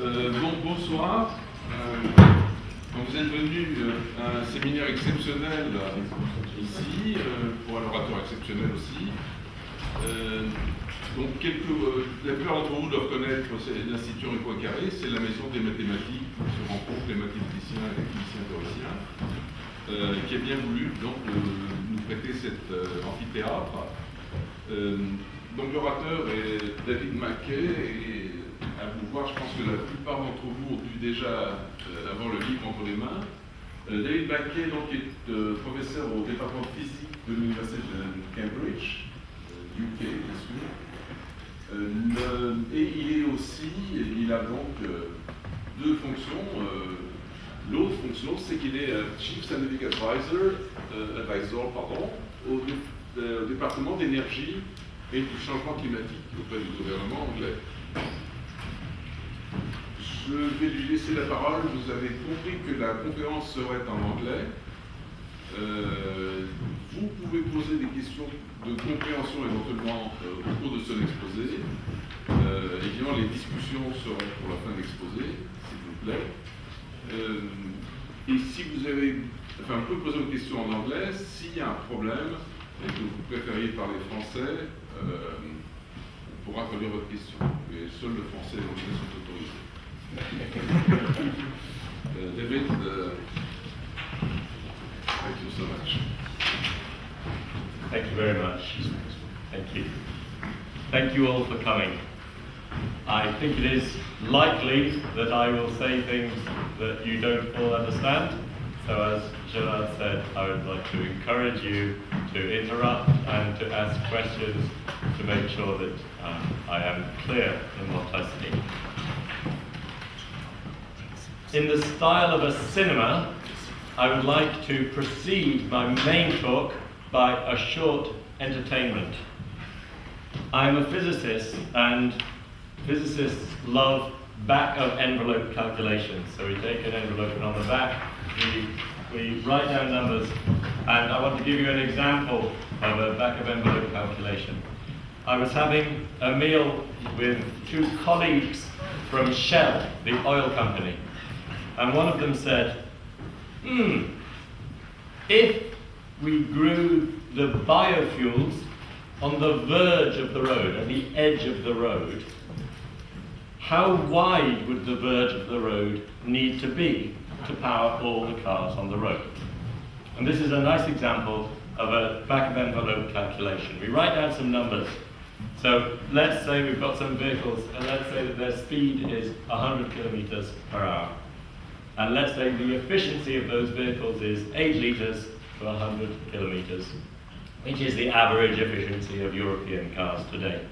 Euh, bon, bonsoir. Euh, vous êtes venu euh, à un séminaire exceptionnel ici, pour un orateur exceptionnel aussi. donc, quelques, la plupart d'entre vous doivent connaître l'Institut Henri Poincaré, c'est la maison des mathématiques où se rencontrent les mathématiciens et les physiciens théoriciens, qui a bien voulu donc, nous prêter cet amphithéâtre. donc, l'orateur est David Mackay et à voir. Je pense que la plupart d'entre vous ont dû déjà euh, avoir le livre entre les mains. Euh, David Baquet est euh, professeur au département de physique de l'Université de Cambridge, UK bien sûr. et il est aussi, il a donc deux fonctions. L'autre fonction, c'est qu'il est Chief Scientific Advisor, advisor au département d'énergie et du changement climatique auprès du gouvernement anglais. Je vais lui laisser la parole. Vous avez compris que la conférence serait en anglais. Euh, vous pouvez poser des questions de compréhension éventuellement euh, au cours de son exposé. Euh, évidemment, les discussions seront pour la fin de l'exposé, s'il vous plaît. et si vous avez... Enfin, vous pouvez poser vos questions en anglais. S'il y a un problème et que vous préfériez parler français, on pourra traduire votre question. Mais seul le français et l'anglais sont autorisés. David, uh, thank you so much. Thank you very much. Thank you. Thank you all for coming. I think it is likely that I will say things that you don't all understand. So as Gerard said, I would like to encourage you to interrupt and to ask questions to make sure that um, I am clear in what I speak. In the style of a cinema, I would like to precede my main talk by a short entertainment. I'm a physicist, and physicists love back of envelope calculations. So we take an envelope, and on the back, we, we write down numbers. And I want to give you an example of a back of envelope calculation. I was having a meal with two colleagues from Shell, the oil company. And one of them said, hmm, if we grew the biofuels on the verge of the road, at the edge of the road, how wide would the verge of the road need to be to power all the cars on the road? And this is a nice example of a back of envelope calculation. We write down some numbers. So let's say we've got some vehicles, and let's say that their speed is 100 kilometers per hour. And let's say the efficiency of those vehicles is 8 litres per 100 kilometres, which is the average efficiency of European cars today.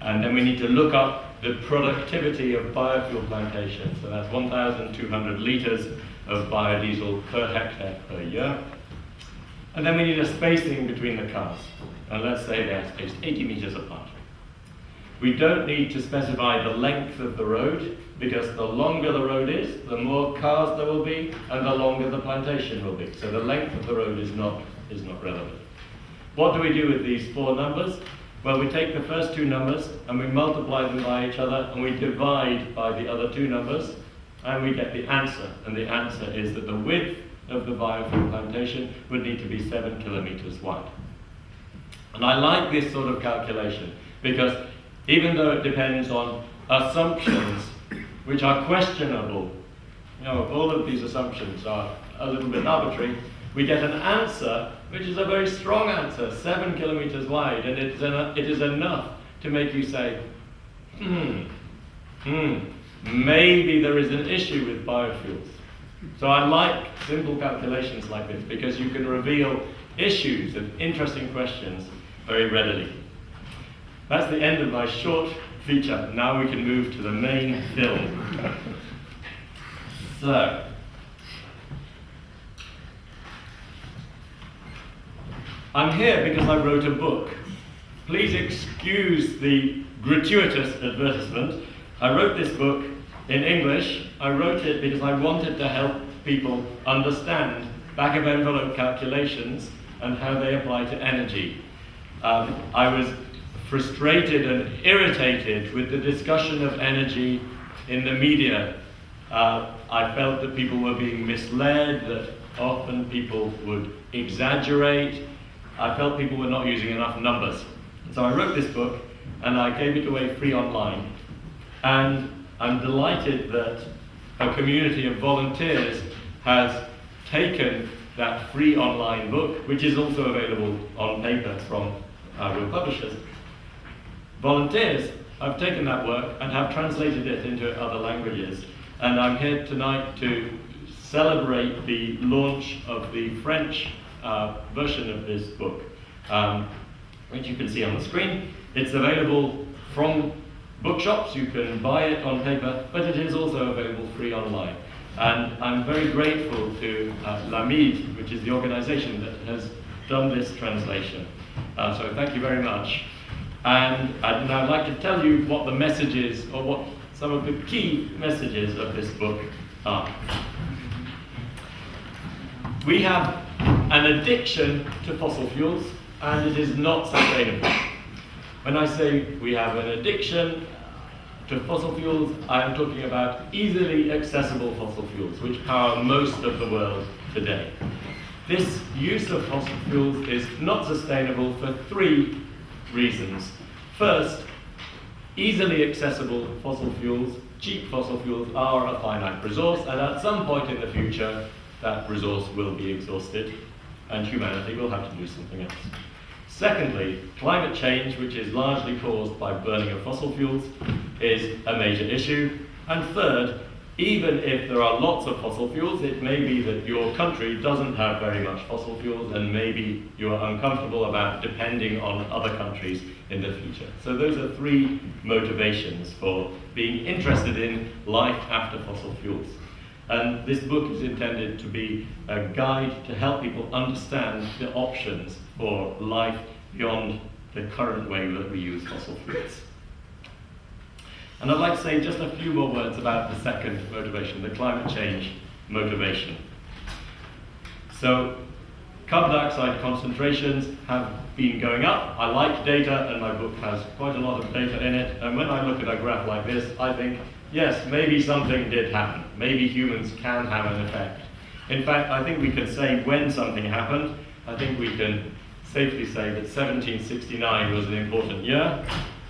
And then we need to look up the productivity of biofuel plantations. So that's 1,200 litres of biodiesel per hectare per year. And then we need a spacing between the cars. And let's say they're spaced 80 metres apart. We don't need to specify the length of the road because the longer the road is, the more cars there will be and the longer the plantation will be. So the length of the road is not, is not relevant. What do we do with these four numbers? Well, we take the first two numbers and we multiply them by each other and we divide by the other two numbers and we get the answer. And the answer is that the width of the biofuel plantation would need to be seven kilometers wide. And I like this sort of calculation because even though it depends on assumptions which are questionable, you know, all of these assumptions are a little bit arbitrary, we get an answer which is a very strong answer, seven kilometers wide, and it's en- it is enough to make you say, hmm, hmm, maybe there is an issue with biofuels. So I like simple calculations like this because you can reveal issues and interesting questions very readily. That's the end of my short feature. Now we can move to the main film. so, I'm here because I wrote a book. Please excuse the gratuitous advertisement. I wrote this book in English. I wrote it because I wanted to help people understand back of envelope calculations and how they apply to energy. Um, I was frustrated and irritated with the discussion of energy in the media, uh, I felt that people were being misled, that often people would exaggerate. I felt people were not using enough numbers. So I wrote this book and I gave it away free online. And I'm delighted that a community of volunteers has taken that free online book, which is also available on paper from our real publishers. Volunteers have taken that work and have translated it into other languages. And I'm here tonight to celebrate the launch of the French uh, version of this book, um, which you can see on the screen. It's available from bookshops, you can buy it on paper, but it is also available free online. And I'm very grateful to uh, L'Amide, which is the organization that has done this translation. Uh, so thank you very much. And I'd like to tell you what the messages, or what some of the key messages of this book are. We have an addiction to fossil fuels, and it is not sustainable. When I say we have an addiction to fossil fuels, I am talking about easily accessible fossil fuels, which power most of the world today. This use of fossil fuels is not sustainable for three reasons. First, easily accessible fossil fuels, cheap fossil fuels, are a finite resource, and at some point in the future, that resource will be exhausted, and humanity will have to do something else. Secondly, climate change, which is largely caused by burning of fossil fuels, is a major issue. And third, even if there are lots of fossil fuels, it may be that your country doesn't have very much fossil fuels and maybe you are uncomfortable about depending on other countries in the future. So those are three motivations for being interested in life after fossil fuels. And this book is intended to be a guide to help people understand the options for life beyond the current way that we use fossil fuels. And I'd like to say just a few more words about the second motivation, the climate change motivation. So, carbon dioxide concentrations have been going up. I like data, and my book has quite a lot of data in it. And when I look at a graph like this, I think, yes, maybe something did happen. Maybe humans can have an effect. In fact, I think we can say when something happened. I think we can safely say that 1769 was an important year,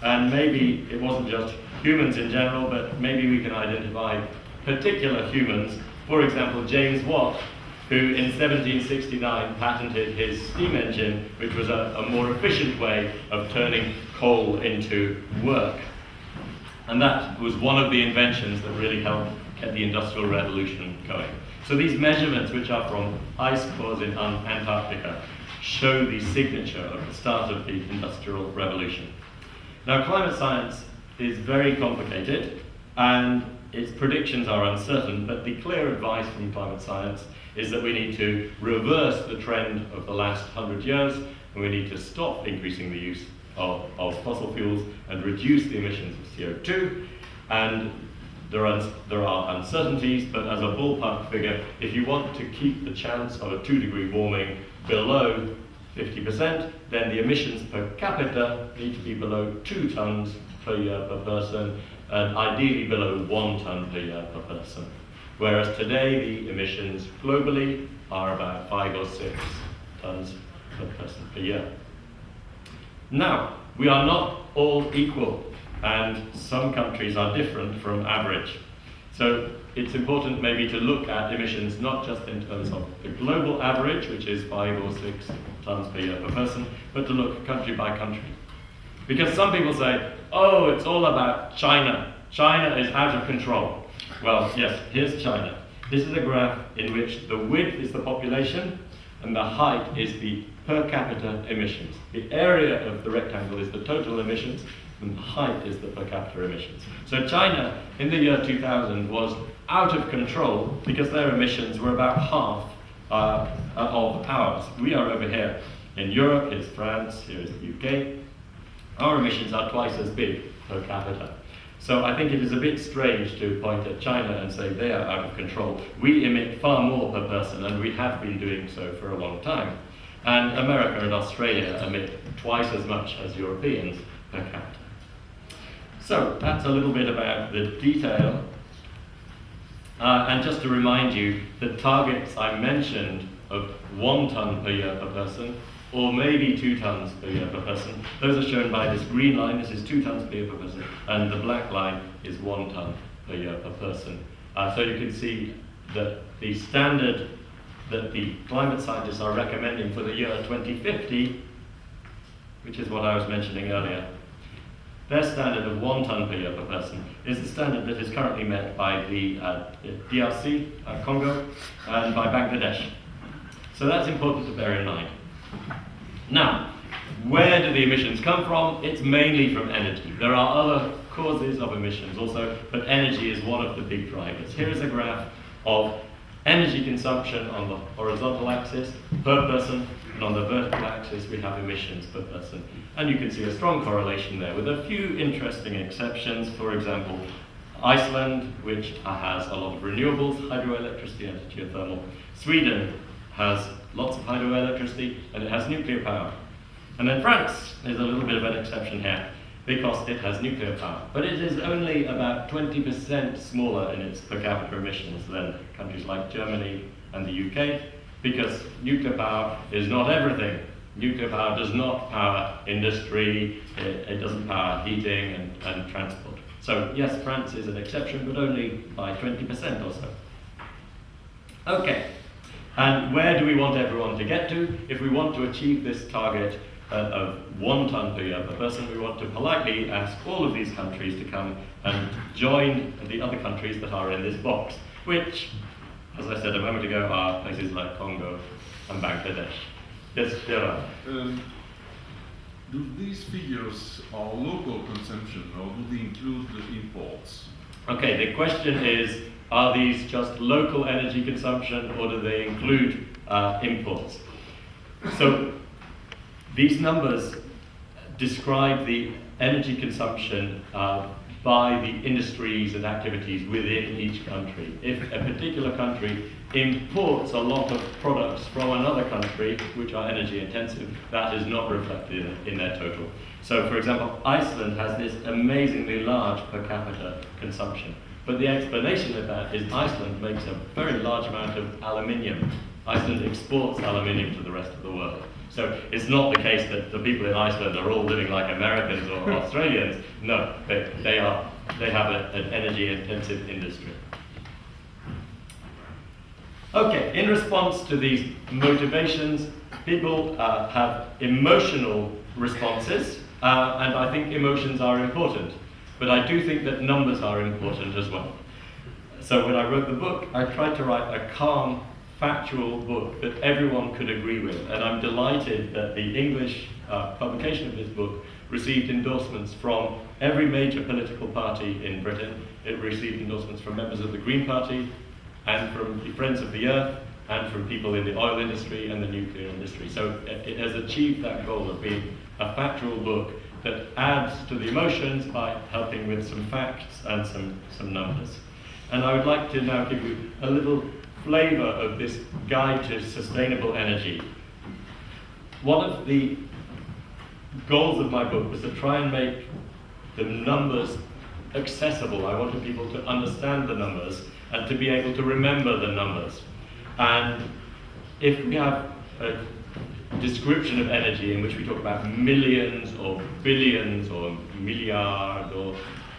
and maybe it wasn't just humans in general, but maybe we can identify particular humans. For example, James Watt, who in 1769 patented his steam engine, which was a, a more efficient way of turning coal into work. And that was one of the inventions that really helped get the Industrial Revolution going. So these measurements, which are from ice cores in Antarctica, show the signature of the start of the Industrial Revolution. Now, climate science is very complicated and its predictions are uncertain, but the clear advice from climate science is that we need to reverse the trend of the last hundred years and we need to stop increasing the use of, of fossil fuels and reduce the emissions of CO2. And there are, there are uncertainties, but as a ballpark figure, if you want to keep the chance of a two degree warming below 50%, then the emissions per capita need to be below two tons per year per person, and ideally below one ton per year per person. Whereas today the emissions globally are about five or six tons per person per year. Now, we are not all equal, and some countries are different from average. So it's important maybe to look at emissions not just in terms of the global average, which is five or six tons per year per person, but to look country by country. Because some people say, oh, it's all about China. China is out of control. Well, yes, here's China. This is a graph in which the width is the population and the height is the per capita emissions. The area of the rectangle is the total emissions and the height is the per capita emissions. So China in the year 2000 was out of control because their emissions were about half uh, of ours. We are over here in Europe, here's France, here's the UK, our emissions are twice as big per capita. So I think it is a bit strange to point at China and say they are out of control. We emit far more per person, and we have been doing so for a long time. And America and Australia emit twice as much as Europeans per capita. So that's a little bit about the detail. Uh, and just to remind you, the targets I mentioned of one ton per year per person, or maybe two tons per year per person, those are shown by this green line, this is two tons per year per person, and the black line is one ton per year per person. Uh, so you can see that the standard that the climate scientists are recommending for the year 2050, which is what I was mentioning earlier, their standard of one ton per year per person is the standard that is currently met by the uh, DRC, uh, Congo, and by Bangladesh. So that's important to bear in mind. Now, where do the emissions come from? It's mainly from energy. There are other causes of emissions also, but energy is one of the big drivers. Here is a graph of energy consumption on the horizontal axis per person, and on the vertical axis we have emissions per person. And you can see a strong correlation there with a few interesting exceptions. For example, Iceland, which has a lot of renewables, hydroelectricity and geothermal. Sweden has lots of hydroelectricity and it has nuclear power. And then France is a little bit of an exception here because it has nuclear power. But it is only about 20% smaller in its per capita emissions than countries like Germany and the UK, because nuclear power is not everything. Nuclear power does not power industry, it, it doesn't power heating and, and transport. So yes, France is an exception, but only by 20% or so. Okay, and where do we want everyone to get to? If we want to achieve this target, uh, of one ton per year per person, we want to politely ask all of these countries to come and join the other countries that are in this box, which, as I said a moment ago, are places like Congo and Bangladesh. Yes, Gerard. Um, do these figures are local consumption or do they include the imports? Okay, the question is, are these just local energy consumption or do they include uh, imports? So these numbers describe the energy consumption uh, by the industries and activities within each country. If a particular country imports a lot of products from another country, which are energy intensive, that is not reflected in, in their total. So, for example, Iceland has this amazingly large per capita consumption. But the explanation of that is Iceland makes a very large amount of aluminium. Iceland exports aluminium to the rest of the world. So it's not the case that the people in Iceland are all living like Americans or Australians. No, they, they, are, they have a, an energy intensive industry. Okay, in response to these motivations, people uh, have emotional responses, uh, and I think emotions are important. But I do think that numbers are important as well. So when I wrote the book, I tried to write a calm factual book that everyone could agree with. And I'm delighted that the English uh, publication of this book received endorsements from every major political party in Britain. It received endorsements from members of the Green Party and from the Friends of the Earth and from people in the oil industry and the nuclear industry. So it has achieved that goal of being a factual book that adds to the emotions by helping with some facts and some, some numbers. And I would like to now give you a little flavor of this guide to sustainable energy. One of the goals of my book was to try and make the numbers accessible. I wanted people to understand the numbers and to be able to remember the numbers. And if we have a description of energy in which we talk about millions or billions or milliards or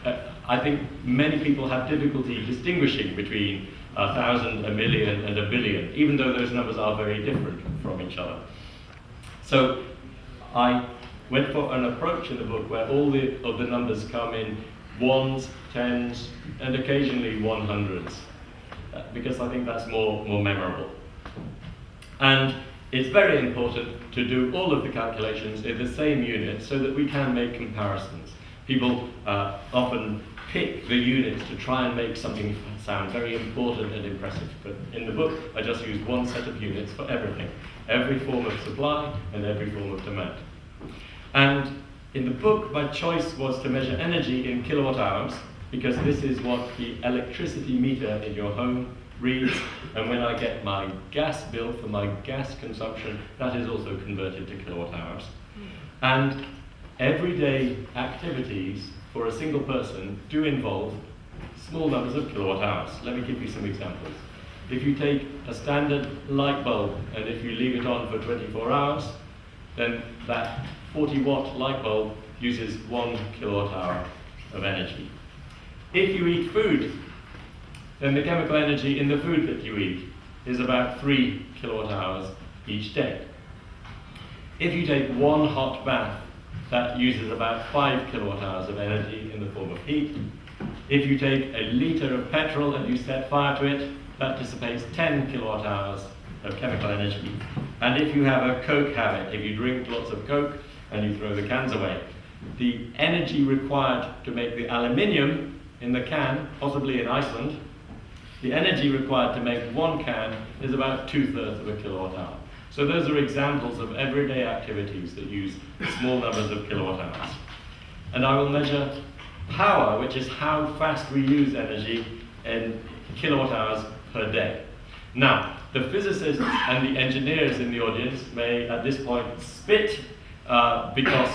uh, I think many people have difficulty distinguishing between a thousand, a million, and a billion, even though those numbers are very different from each other. So I went for an approach in the book where all the, of the numbers come in ones, tens, and occasionally one hundreds, uh, because I think that's more, more memorable. And it's very important to do all of the calculations in the same unit so that we can make comparisons. People uh, often pick the units to try and make something sound very important and impressive. But in the book, I just used one set of units for everything, every form of supply and every form of demand. And in the book, my choice was to measure energy in kilowatt hours, because this is what the electricity meter in your home reads. And when I get my gas bill for my gas consumption, that is also converted to kilowatt hours. And everyday activities for a single person do involve small numbers of kilowatt hours. Let me give you some examples. If you take a standard light bulb and if you leave it on for 24 hours, then that 40 watt light bulb uses one kilowatt hour of energy. If you eat food, then the chemical energy in the food that you eat is about three kilowatt hours each day. If you take one hot bath, that uses about five kilowatt hours of energy in the form of heat. If you take a litre of petrol and you set fire to it, that dissipates 10 kilowatt hours of chemical energy. And if you have a Coke habit, if you drink lots of Coke and you throw the cans away, the energy required to make the aluminium in the can, possibly in Iceland, the energy required to make one can is about two-thirds of a kilowatt hour. So those are examples of everyday activities that use small numbers of kilowatt hours. And I will measure power, which is how fast we use energy in kilowatt hours per day. Now, the physicists and the engineers in the audience may at this point spit uh, because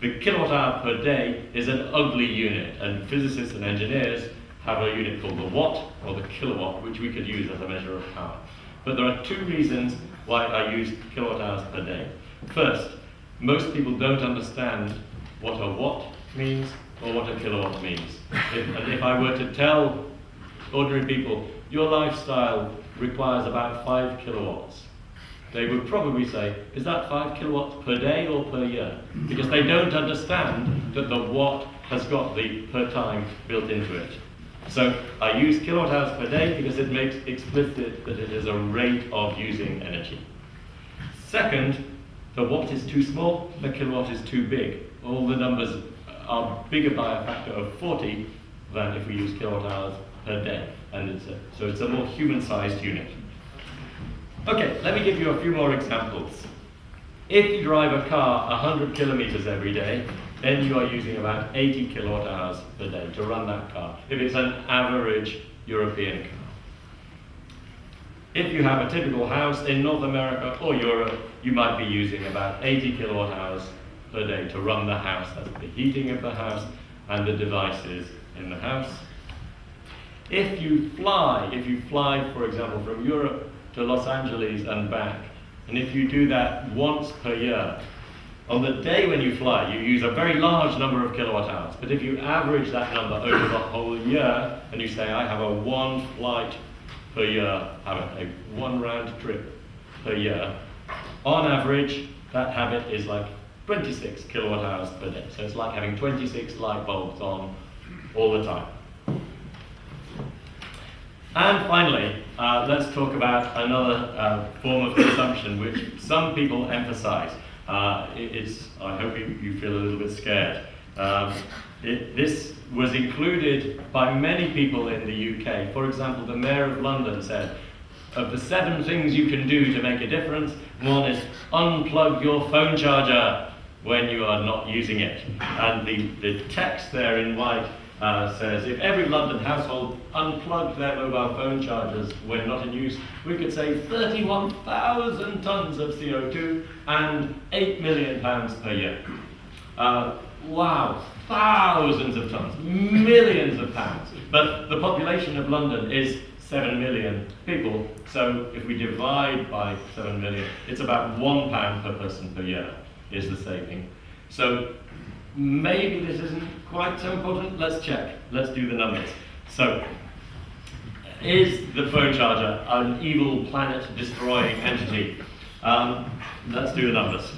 the kilowatt hour per day is an ugly unit, and physicists and engineers have a unit called the watt or the kilowatt, which we could use as a measure of power. But there are two reasons why I use kilowatt hours per day. First, most people don't understand what a watt means or what a kilowatt means. If, and if I were to tell ordinary people, your lifestyle requires about five kilowatts, they would probably say, is that five kilowatts per day or per year? Because they don't understand that the watt has got the per time built into it. So I use kilowatt hours per day because it makes explicit that it is a rate of using energy. Second, the watt is too small, the kilowatt is too big. All the numbers are bigger by a factor of 40 than if we use kilowatt hours per day. And it's a, so it's a more human-sized unit. Okay, let me give you a few more examples. If you drive a car 100 kilometers every day, then you are using about 80 kilowatt hours per day to run that car, if it's an average European car. If you have a typical house in North America or Europe, you might be using about 80 kilowatt hours per day to run the house. That's the heating of the house and the devices in the house. If you fly, if you fly, for example, from Europe to Los Angeles and back, and if you do that once per year, on the day when you fly, you use a very large number of kilowatt hours. But if you average that number over the whole year, and you say, I have a one flight per year, a one round trip per year, on average, that habit is like 26 kilowatt hours per day. So it's like having 26 light bulbs on all the time. And finally, uh, let's talk about another uh, form of consumption which some people emphasize. Uh, it's, I hope you, you, feel a little bit scared. Um, it, this was included by many people in the UK. For example, the Mayor of London said, of the seven things you can do to make a difference, one is unplug your phone charger when you are not using it. And the, the text there in white uh, says if every London household unplugged their mobile phone chargers when not in use, we could save 31,000 tonnes of CO2 and 8 million pounds per year. Uh, wow, thousands of tonnes, millions of pounds. But the population of London is 7 million people, so if we divide by 7 million, it's about one pound per person per year is the saving. So maybe this isn't quite so important. Let's check. Let's do the numbers. So, is the phone charger an evil planet-destroying entity? Um, let's do the numbers.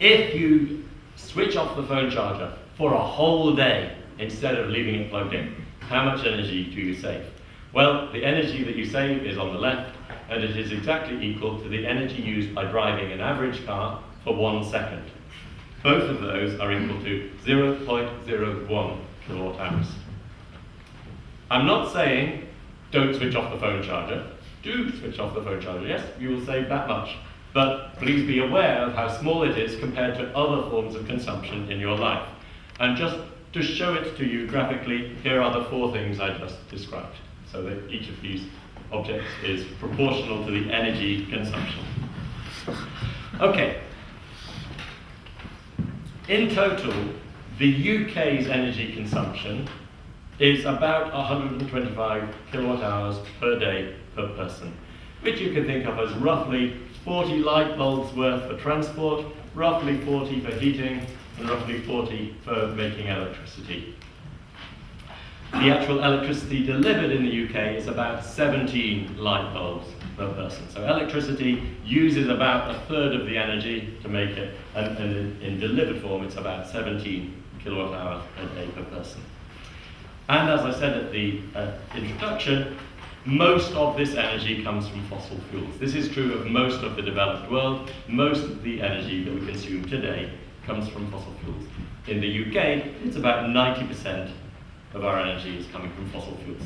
If you switch off the phone charger for a whole day instead of leaving it plugged in, how much energy do you save? Well, the energy that you save is on the left, and it is exactly equal to the energy used by driving an average car for one second. Both of those are equal to 0.01 kilowatt hours. I'm not saying don't switch off the phone charger. Do switch off the phone charger, yes, you will save that much. But please be aware of how small it is compared to other forms of consumption in your life. And just to show it to you graphically, here are the four things I just described. So that each of these objects is proportional to the energy consumption. Okay, in total, the UK's energy consumption is about 125 kilowatt hours per day per person, which you can think of as roughly 40 light bulbs worth for transport, roughly 40 for heating, and roughly 40 for making electricity. The actual electricity delivered in the UK is about 17 light bulbs per person. So electricity uses about a third of the energy to make it, and, and in, in delivered form it's about 17 kilowatt hours per day per person. And as I said at the uh, introduction, most of this energy comes from fossil fuels. This is true of most of the developed world. Most of the energy that we consume today comes from fossil fuels. In the UK, it's about 90% of our energy is coming from fossil fuels.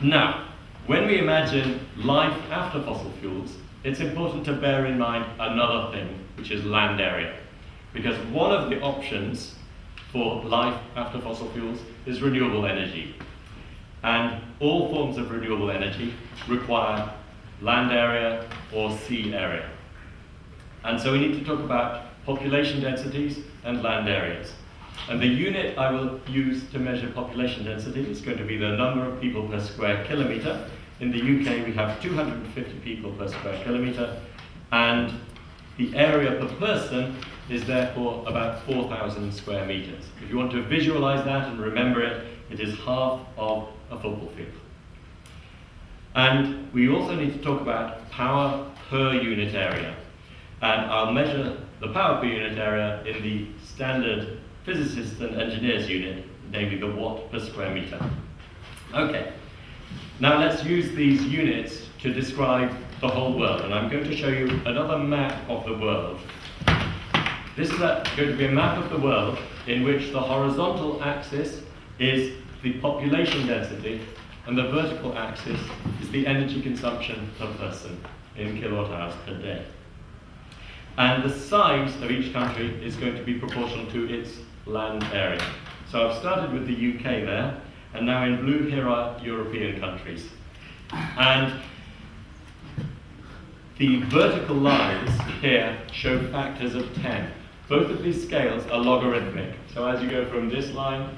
Now, when we imagine life after fossil fuels, it's important to bear in mind another thing, which is land area. Because one of the options for life after fossil fuels is renewable energy. And all forms of renewable energy require land area or sea area. And so we need to talk about population densities and land areas. And the unit I will use to measure population density is going to be the number of people per square kilometre. In the UK, we have 250 people per square kilometre, and the area per person is therefore about 4,000 square metres. If you want to visualise that and remember it, it is half of a football field. And we also need to talk about power per unit area. And I'll measure the power per unit area in the standard physicists and engineers unit, namely the watt per square meter. Okay, now let's use these units to describe the whole world, and I'm going to show you another map of the world. This is going to be a map of the world in which the horizontal axis is the population density, and the vertical axis is the energy consumption per person in kilowatt hours per day. And the size of each country is going to be proportional to its land area. So I've started with the UK there, and now in blue here are European countries. And the vertical lines here show factors of 10. Both of these scales are logarithmic. So as you go from this line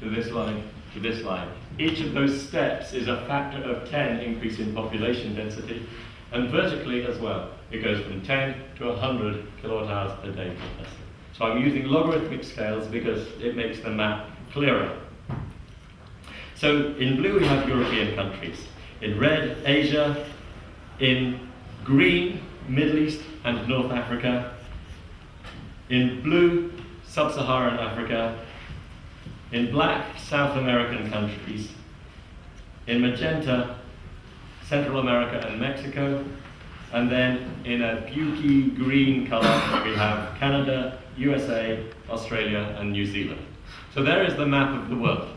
to this line to this line, each of those steps is a factor of 10 increase in population density, and vertically as well. It goes from 10 to 100 kilowatt hours per day per person. So I'm using logarithmic scales because it makes the map clearer. So in blue we have European countries. In red, Asia. In green, Middle East and North Africa. In blue, Sub-Saharan Africa. In black, South American countries. In magenta, Central America and Mexico. And then in a beauty green color, we have Canada, USA, Australia, and New Zealand. So there is the map of the world.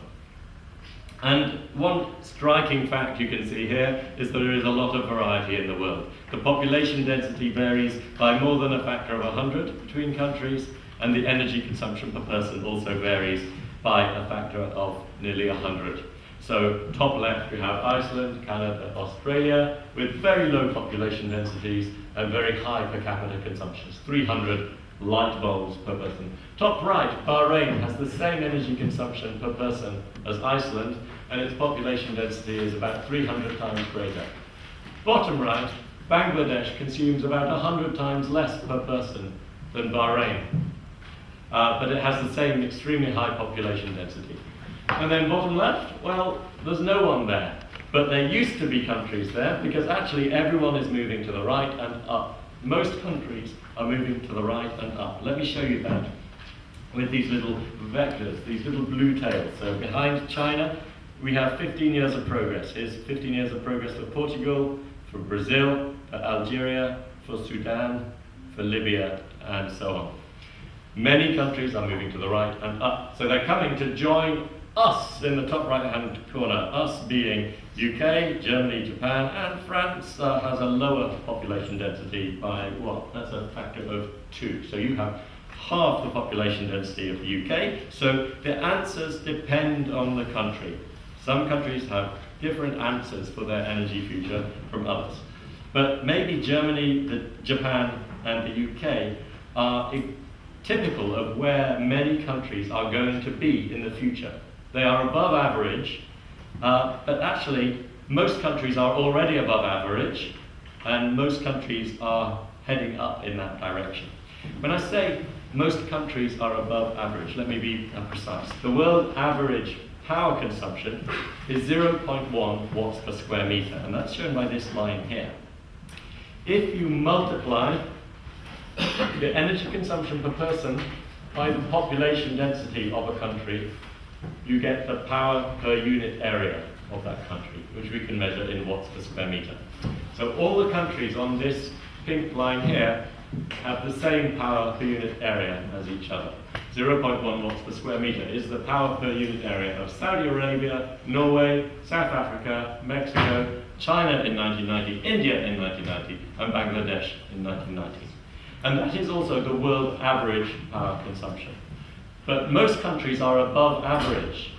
And one striking fact you can see here is that there is a lot of variety in the world. The population density varies by more than a factor of 100 between countries, and the energy consumption per person also varies by a factor of nearly 100. So top left we have Iceland, Canada, Australia, with very low population densities and very high per capita consumptions, 300 light bulbs per person. Top right, Bahrain has the same energy consumption per person as Iceland, and its population density is about 300 times greater. Bottom right, Bangladesh consumes about 100 times less per person than Bahrain, uh, but it has the same extremely high population density. And then bottom left, well, there's no one there. But there used to be countries there because actually everyone is moving to the right and up. Most countries are moving to the right and up. Let me show you that with these little vectors, these little blue tails. So behind China, we have 15 years of progress. Here's 15 years of progress for Portugal, for Brazil, for Algeria, for Sudan, for Libya, and so on. Many countries are moving to the right and up. So they're coming to join us in the top right hand corner, us being UK, Germany, Japan, and France uh, has a lower population density by what? That's a factor of two. So you have half the population density of the UK. So the answers depend on the country. Some countries have different answers for their energy future from others. But maybe Germany, the, Japan, and the UK are typical of where many countries are going to be in the future. They are above average, uh, but actually, most countries are already above average, and most countries are heading up in that direction. When I say most countries are above average, let me be precise. The world average power consumption is 0.1 watts per square meter, and that's shown by this line here. If you multiply the energy consumption per person by the population density of a country, you get the power per unit area of that country, which we can measure in watts per square meter. So all the countries on this pink line here have the same power per unit area as each other. 0.1 watts per square meter is the power per unit area of Saudi Arabia, Norway, South Africa, Mexico, China in 1990, India in 1990, and Bangladesh in 1990. And that is also the world average power consumption. But most countries are above average.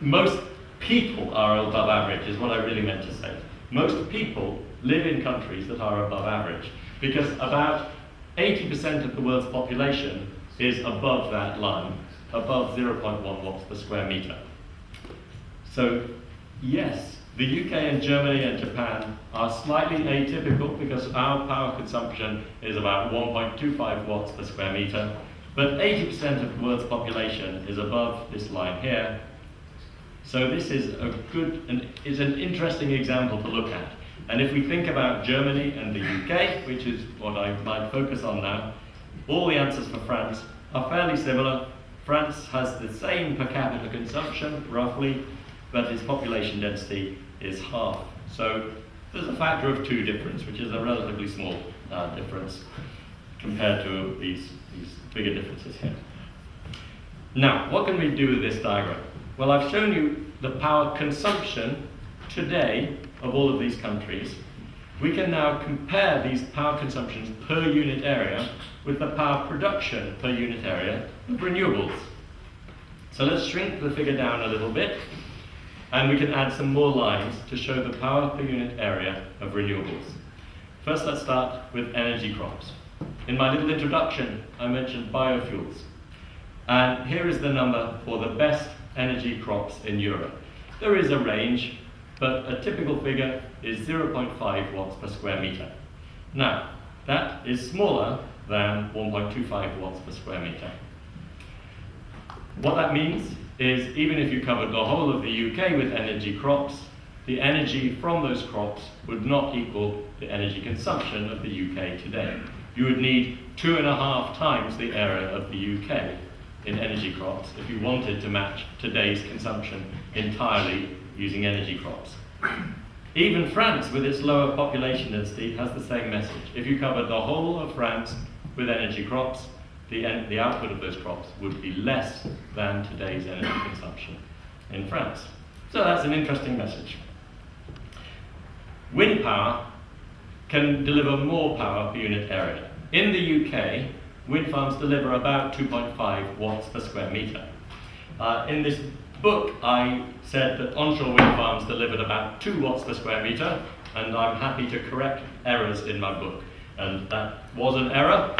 Most people are above average, is what I really meant to say. Most people live in countries that are above average because about 80% of the world's population is above that line, above 0.1 watts per square meter. So, yes, the UK and Germany and Japan are slightly atypical because our power consumption is about 1.25 watts per square meter, but 80% of the world's population is above this line here. So this is a good and is an interesting example to look at. And if we think about Germany and the UK, which is what I might focus on now, all the answers for France are fairly similar. France has the same per capita consumption, roughly, but its population density is half. So there's a factor of two difference, which is a relatively small uh, difference compared to these bigger differences here. Now, what can we do with this diagram? Well, I've shown you the power consumption today of all of these countries. We can now compare these power consumptions per unit area with the power production per unit area of renewables. So let's shrink the figure down a little bit and we can add some more lines to show the power per unit area of renewables. First, let's start with energy crops. In my little introduction, I mentioned biofuels. And here is the number for the best energy crops in Europe. There is a range, but a typical figure is 0.5 watts per square meter. Now, that is smaller than 1.25 watts per square meter. What that means is even if you covered the whole of the UK with energy crops, the energy from those crops would not equal the energy consumption of the UK today. You would need two and a half times the area of the UK in energy crops if you wanted to match today's consumption entirely using energy crops. Even France, with its lower population density, has the same message. If you covered the whole of France with energy crops, the, the output of those crops would be less than today's energy consumption in France. So that's an interesting message. Wind power can deliver more power per unit area. In the UK, wind farms deliver about 2.5 watts per square meter. Uh, in this book, I said that onshore wind farms delivered about 2 watts per square meter, and I'm happy to correct errors in my book. And that was an error.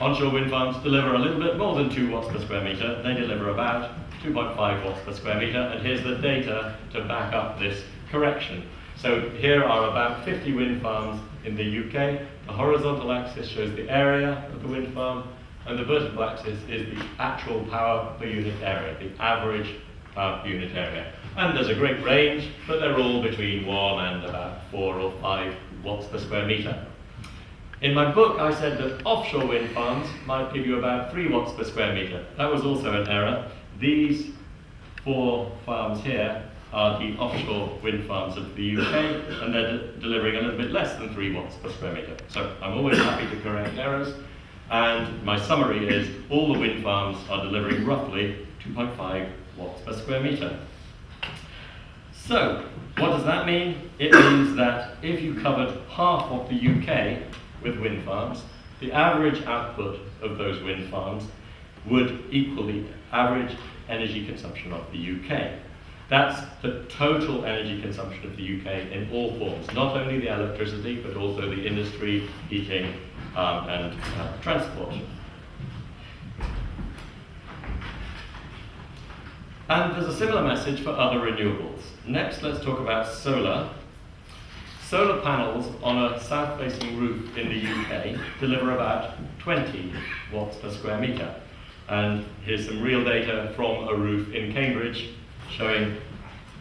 Onshore wind farms deliver a little bit more than 2 watts per square meter. They deliver about 2.5 watts per square meter, and here's the data to back up this correction. So here are about 50 wind farms in the UK. The horizontal axis shows the area of the wind farm, and the vertical axis is the actual power per unit area, the average power per unit area. And there's a great range, but they're all between 1 and about 4 or 5 watts per square meter. In my book, I said that offshore wind farms might give you about 3 watts per square meter. That was also an error. These four farms here are the offshore wind farms of the UK, and they're de delivering a little bit less than 3 watts per square meter. So I'm always happy to correct errors. And my summary is all the wind farms are delivering roughly 2.5 watts per square meter. So, what does that mean? It means that if you covered half of the UK with wind farms, the average output of those wind farms would equal the average energy consumption of the UK. That's the total energy consumption of the UK in all forms, not only the electricity, but also the industry, heating, um, and uh, transport. And there's a similar message for other renewables. Next, let's talk about solar. Solar panels on a south-facing roof in the UK deliver about 20 watts per square metre. And here's some real data from a roof in Cambridge showing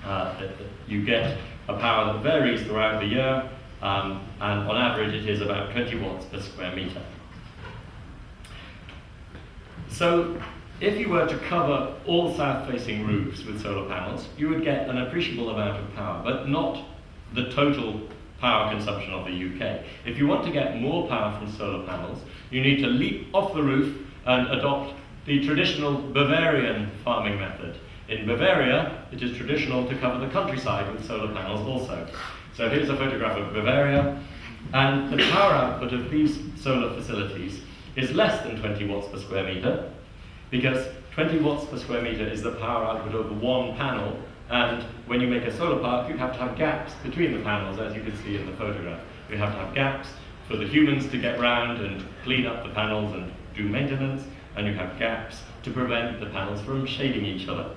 uh, that, you get a power that varies throughout the year, um, and on average it is about 20 watts per square metre. So if you were to cover all south-facing roofs with solar panels, you would get an appreciable amount of power, but not the total power consumption of the UK. If you want to get more power from solar panels, you need to leap off the roof and adopt the traditional Bavarian farming method. In Bavaria, it is traditional to cover the countryside with solar panels also. So here's a photograph of Bavaria, and the power output of these solar facilities is less than 20 watts per square meter, because 20 watts per square meter is the power output of one panel, and when you make a solar park, you have to have gaps between the panels, as you can see in the photograph. You have to have gaps for the humans to get round and clean up the panels and do maintenance, and you have gaps to prevent the panels from shading each other.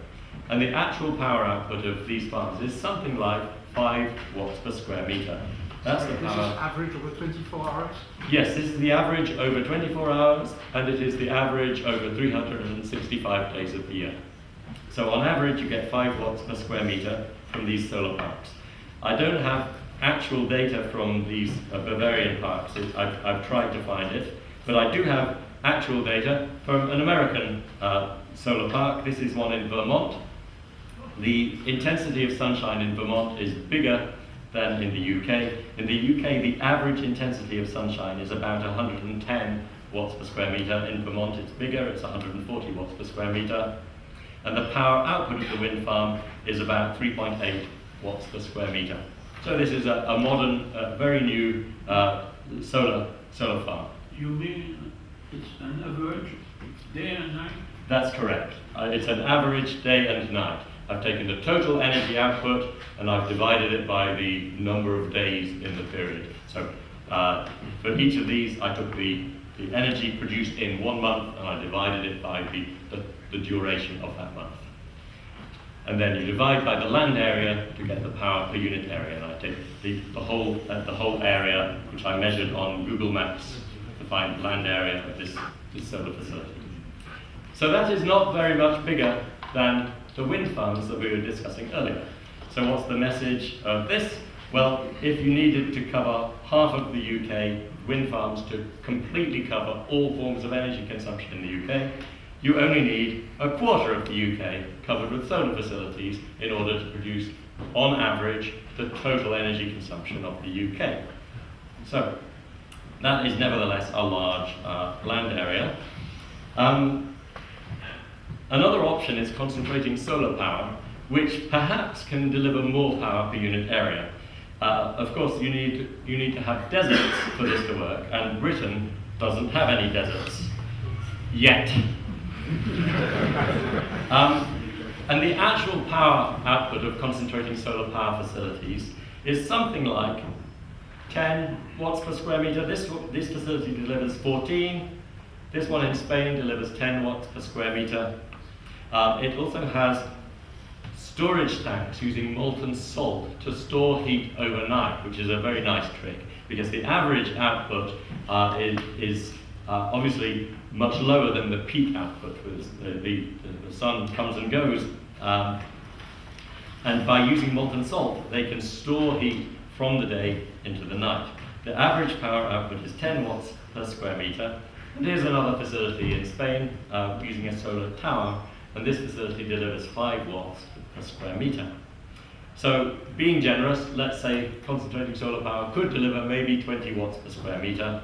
And the actual power output of these farms is something like 5 watts per square meter. That's the power. This is average over 24 hours? Yes, this is the average over 24 hours, and it is the average over 365 days of the year. So on average, you get 5 watts per square meter from these solar parks. I don't have actual data from these uh, Bavarian parks. It, I've, I've tried to find it, but I do have actual data from an American uh, solar park. This is one in Vermont. The intensity of sunshine in Vermont is bigger than in the UK. In the UK, the average intensity of sunshine is about 110 watts per square meter. In Vermont, it's bigger, it's 140 watts per square meter. And the power output of the wind farm is about 3.8 watts per square meter. So this is a, a modern, uh, very new uh, solar, solar farm. You mean it's an average day and night? That's correct. Uh, it's an average day and night. I've taken the total energy output and I've divided it by the number of days in the period. So uh, for each of these, I took the, the energy produced in one month and I divided it by the, the, the duration of that month. And then you divide by the land area to get the power per unit area. And I take the, the, whole, uh, the whole area, which I measured on Google Maps to find land area of this, this solar facility. So that is not very much bigger than the wind farms that we were discussing earlier. So what's the message of this? Well, if you needed to cover half of the UK wind farms to completely cover all forms of energy consumption in the UK, you only need a quarter of the UK covered with solar facilities in order to produce, on average, the total energy consumption of the UK. So, that is nevertheless a large uh, land area. Um, Another option is concentrating solar power, which perhaps can deliver more power per unit area. Uh, of course, you need, you need to have deserts for this to work, and Britain doesn't have any deserts. Yet. um, and the actual power output of concentrating solar power facilities is something like 10 watts per square meter. This, this facility delivers 14. This one in Spain delivers 10 watts per square meter. Um, it also has storage tanks using molten salt to store heat overnight, which is a very nice trick because the average output uh, is, is uh, obviously much lower than the peak output the, the, the, sun comes and goes. Um, and by using molten salt, they can store heat from the day into the night. The average power output is 10 watts per square meter. And here's another facility in Spain uh, using a solar tower and this facility delivers 5 watts per square meter. So being generous, let's say concentrating solar power could deliver maybe 20 watts per square meter.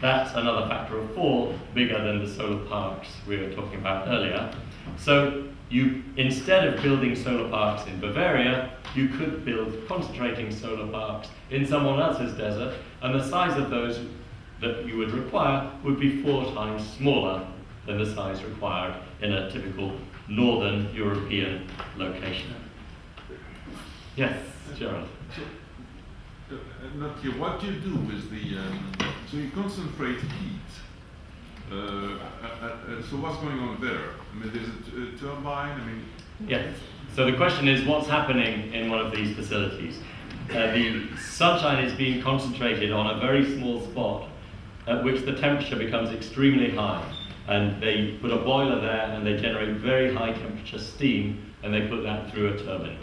That's another factor of 4 bigger than the solar parks we were talking about earlier. So you, instead of building solar parks in Bavaria, you could build concentrating solar parks in someone else's desert, and the size of those that you would require would be four times smaller than the size required in a typical northern European location. Yes, Gerald. So, uh, not here. What do you do with the? Um, so you concentrate heat. Uh, uh, uh, so what's going on there? I mean, there's a, turbine. I mean, Yes. So the question is, what's happening in one of these facilities? Uh, the sunshine is being concentrated on a very small spot at which the temperature becomes extremely high. And they put a boiler there and they generate very high temperature steam and they put that through a turbine.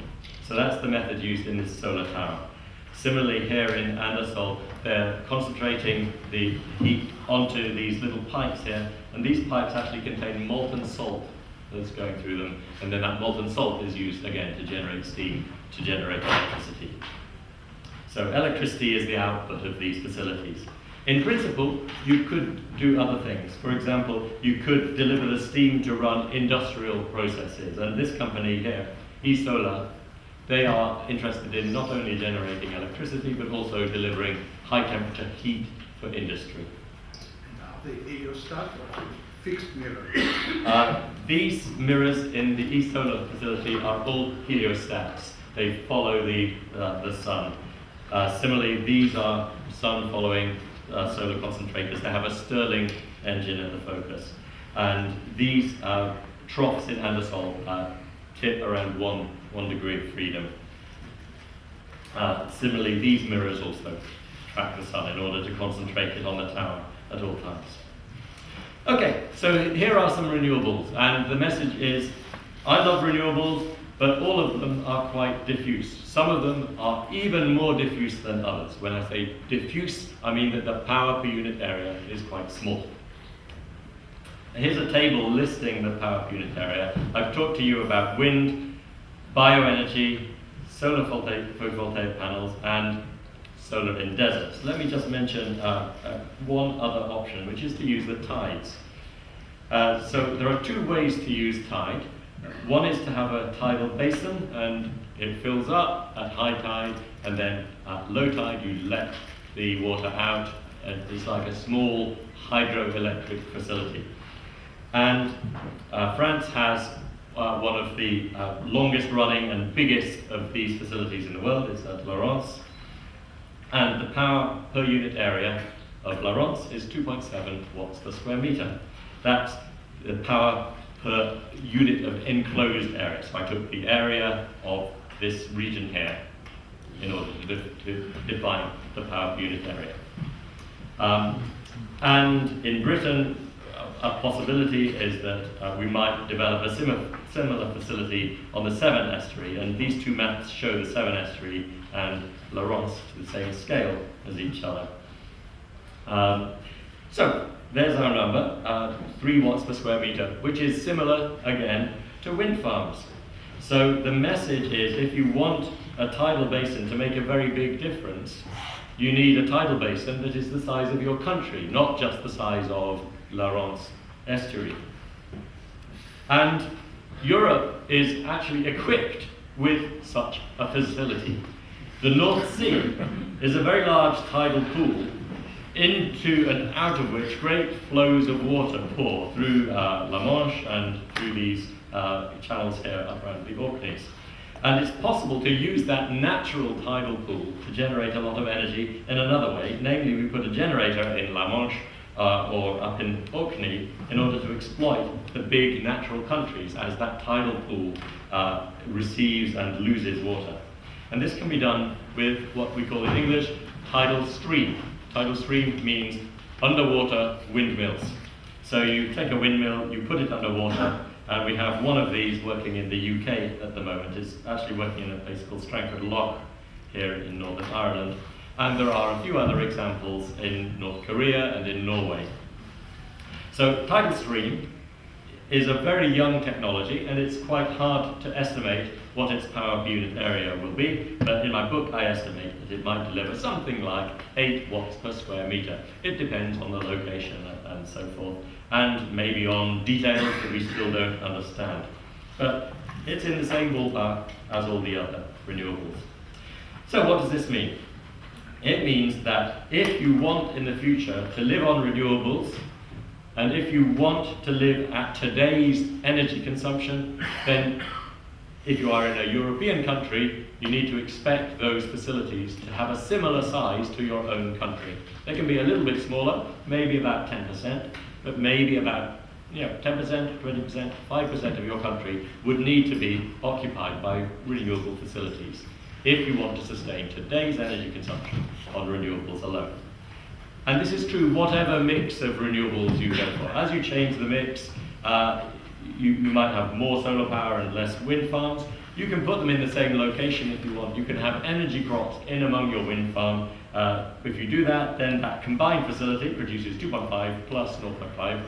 So that's the method used in this solar tower. Similarly, here in Andasol, they're concentrating the heat onto these little pipes here, and these pipes actually contain molten salt that's going through them, and then that molten salt is used again to generate steam, to generate electricity. So electricity is the output of these facilities. In principle, you could do other things. For example, you could deliver the steam to run industrial processes, and this company here, eSolar, they are interested in not only generating electricity, but also delivering high temperature heat for industry. Now, the heliostat or fixed mirror. Uh, these mirrors in the eSolar facility are all heliostats. They follow the, uh, the sun. Uh, similarly, these are sun following uh, solar concentrators. They have a Stirling engine in the focus. And these uh, troughs in Andasol uh, tip around one, one degree of freedom. Uh, similarly, these mirrors also track the sun in order to concentrate it on the tower at all times. Okay, so here are some renewables, and the message is, I love renewables, but all of them are quite diffuse. Some of them are even more diffuse than others. When I say diffuse, I mean that the power per unit area is quite small. Here's a table listing the power per unit area. I've talked to you about wind, bioenergy, solar photovoltaic panels, and solar in deserts. Let me just mention uh, uh, one other option, which is to use the tides. Uh, so there are two ways to use tide. One is to have a tidal basin and it fills up at high tide and then at low tide you let the water out and it's like a small hydroelectric facility. And uh, France has uh, one of the uh, longest running and biggest of these facilities in the world. It's at La Rance. And the power per unit area of La Rance is 2.7 watts per square meter. That's the power per unit of enclosed area. So I took the area of this region here in order to, to define the power unit area. Um, and in Britain, a possibility is that uh, we might develop a similar, similar facility on the Severn estuary, and these two maps show the Severn estuary and La Rance to the same scale as each other. Um, so, there's our number, uh, 3 watts per square meter, which is similar, again, to wind farms. So the message is if you want a tidal basin to make a very big difference, you need a tidal basin that is the size of your country, not just the size of La Rance estuary. And Europe is actually equipped with such a facility. The North Sea is a very large tidal pool into and out of which great flows of water pour through uh, La Manche and through these uh, channels here up around the Orkneys. And it's possible to use that natural tidal pool to generate a lot of energy in another way. Namely, we put a generator in La Manche uh, or up in Orkney in order to exploit the big natural countries as that tidal pool uh, receives and loses water. And this can be done with what we call in English tidal stream. Tidal stream means underwater windmills. So you take a windmill, you put it underwater, and we have one of these working in the UK at the moment. It's actually working in a place called Strangford Lough here in Northern Ireland. And there are a few other examples in North Korea and in Norway. So tidal stream is a very young technology and it's quite hard to estimate what its power per unit area will be, but in my book I estimate that it might deliver something like 8 watts per square meter. It depends on the location and so forth, and maybe on details that we still don't understand. But it's in the same ballpark as all the other renewables. So what does this mean? It means that if you want in the future to live on renewables, and if you want to live at today's energy consumption, then if you are in a European country, you need to expect those facilities to have a similar size to your own country. They can be a little bit smaller, maybe about 10%, but maybe about you know, 10%, 20%, 5% of your country would need to be occupied by renewable facilities if you want to sustain today's energy consumption on renewables alone. And this is true whatever mix of renewables you go for. As you change the mix, uh, you, you might have more solar power and less wind farms. You can put them in the same location if you want. You can have energy crops in among your wind farm. Uh, if you do that, then that combined facility produces 2.5 plus 0.5,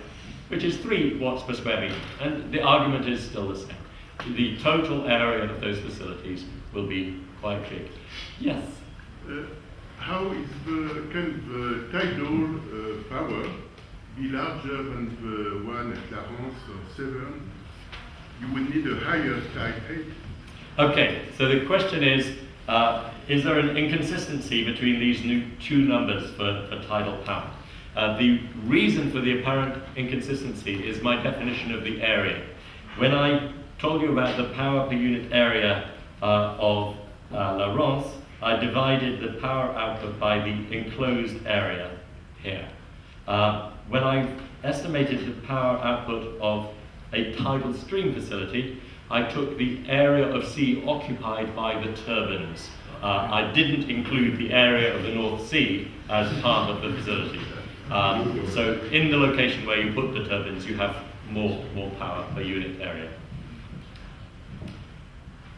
which is 3 watts per square meter. And the argument is still the same. The total area of those facilities will be quite big. Yes? Uh, how is the, can the tidal uh, power be larger than the one at La Rance or Severn? You would need a higher tide height. Okay, so the question is, uh, is there an inconsistency between these new two numbers for, for tidal power? Uh, the reason for the apparent inconsistency is my definition of the area. When I told you about the power per unit area uh, of uh, La Rance, I divided the power output by the enclosed area here. Uh, when I estimated the power output of a tidal stream facility, I took the area of sea occupied by the turbines. Uh, I didn't include the area of the North Sea as part of the facility. Um, so in the location where you put the turbines, you have more, more power per unit area.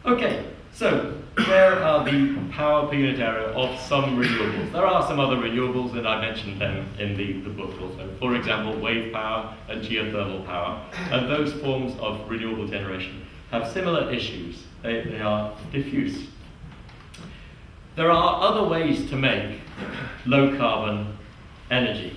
Okay, so there are the power area of some renewables. There are some other renewables, and I mentioned them in the, the book also. For example, wave power and geothermal power. And those forms of renewable generation have similar issues. They, they are diffuse. There are other ways to make low carbon energy.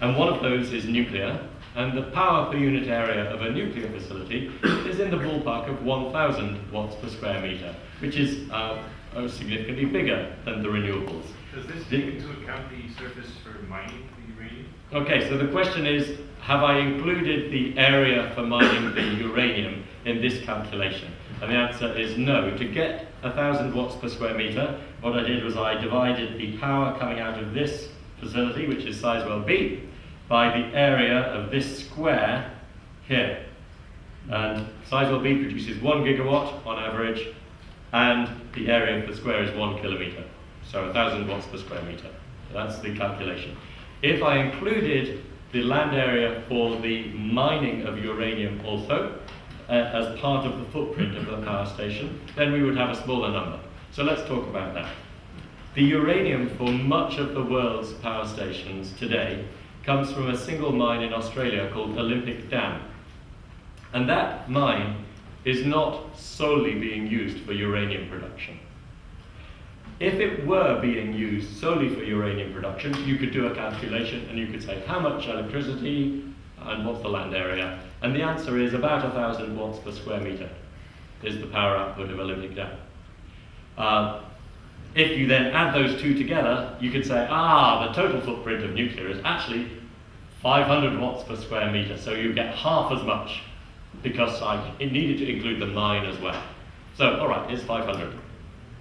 And one of those is nuclear, and the power per unit area of a nuclear facility is in the ballpark of 1,000 watts per square meter, which is uh, uh, significantly bigger than the renewables. Does this take into account the surface for mining the uranium? Okay, so the question is, have I included the area for mining the uranium in this calculation? And the answer is no. To get 1,000 watts per square meter, what I did was I divided the power coming out of this facility, which is Sizewell B, by the area of this square here. And Sizewell B produces one gigawatt on average, and the area of the square is one kilometer. So 1,000 watts per square meter. That's the calculation. If I included the land area for the mining of uranium also, uh, as part of the footprint of the power station, then we would have a smaller number. So let's talk about that. The uranium for much of the world's power stations today comes from a single mine in Australia called Olympic Dam. And that mine is not solely being used for uranium production. If it were being used solely for uranium production, you could do a calculation and you could say how much electricity and what's the land area. And the answer is about 1,000 watts per square meter is the power output of Olympic Dam. Uh, if you then add those two together, you could say, ah, the total footprint of nuclear is actually 500 watts per square meter, so you get half as much because I it needed to include the mine as well. So, all right, it's 500.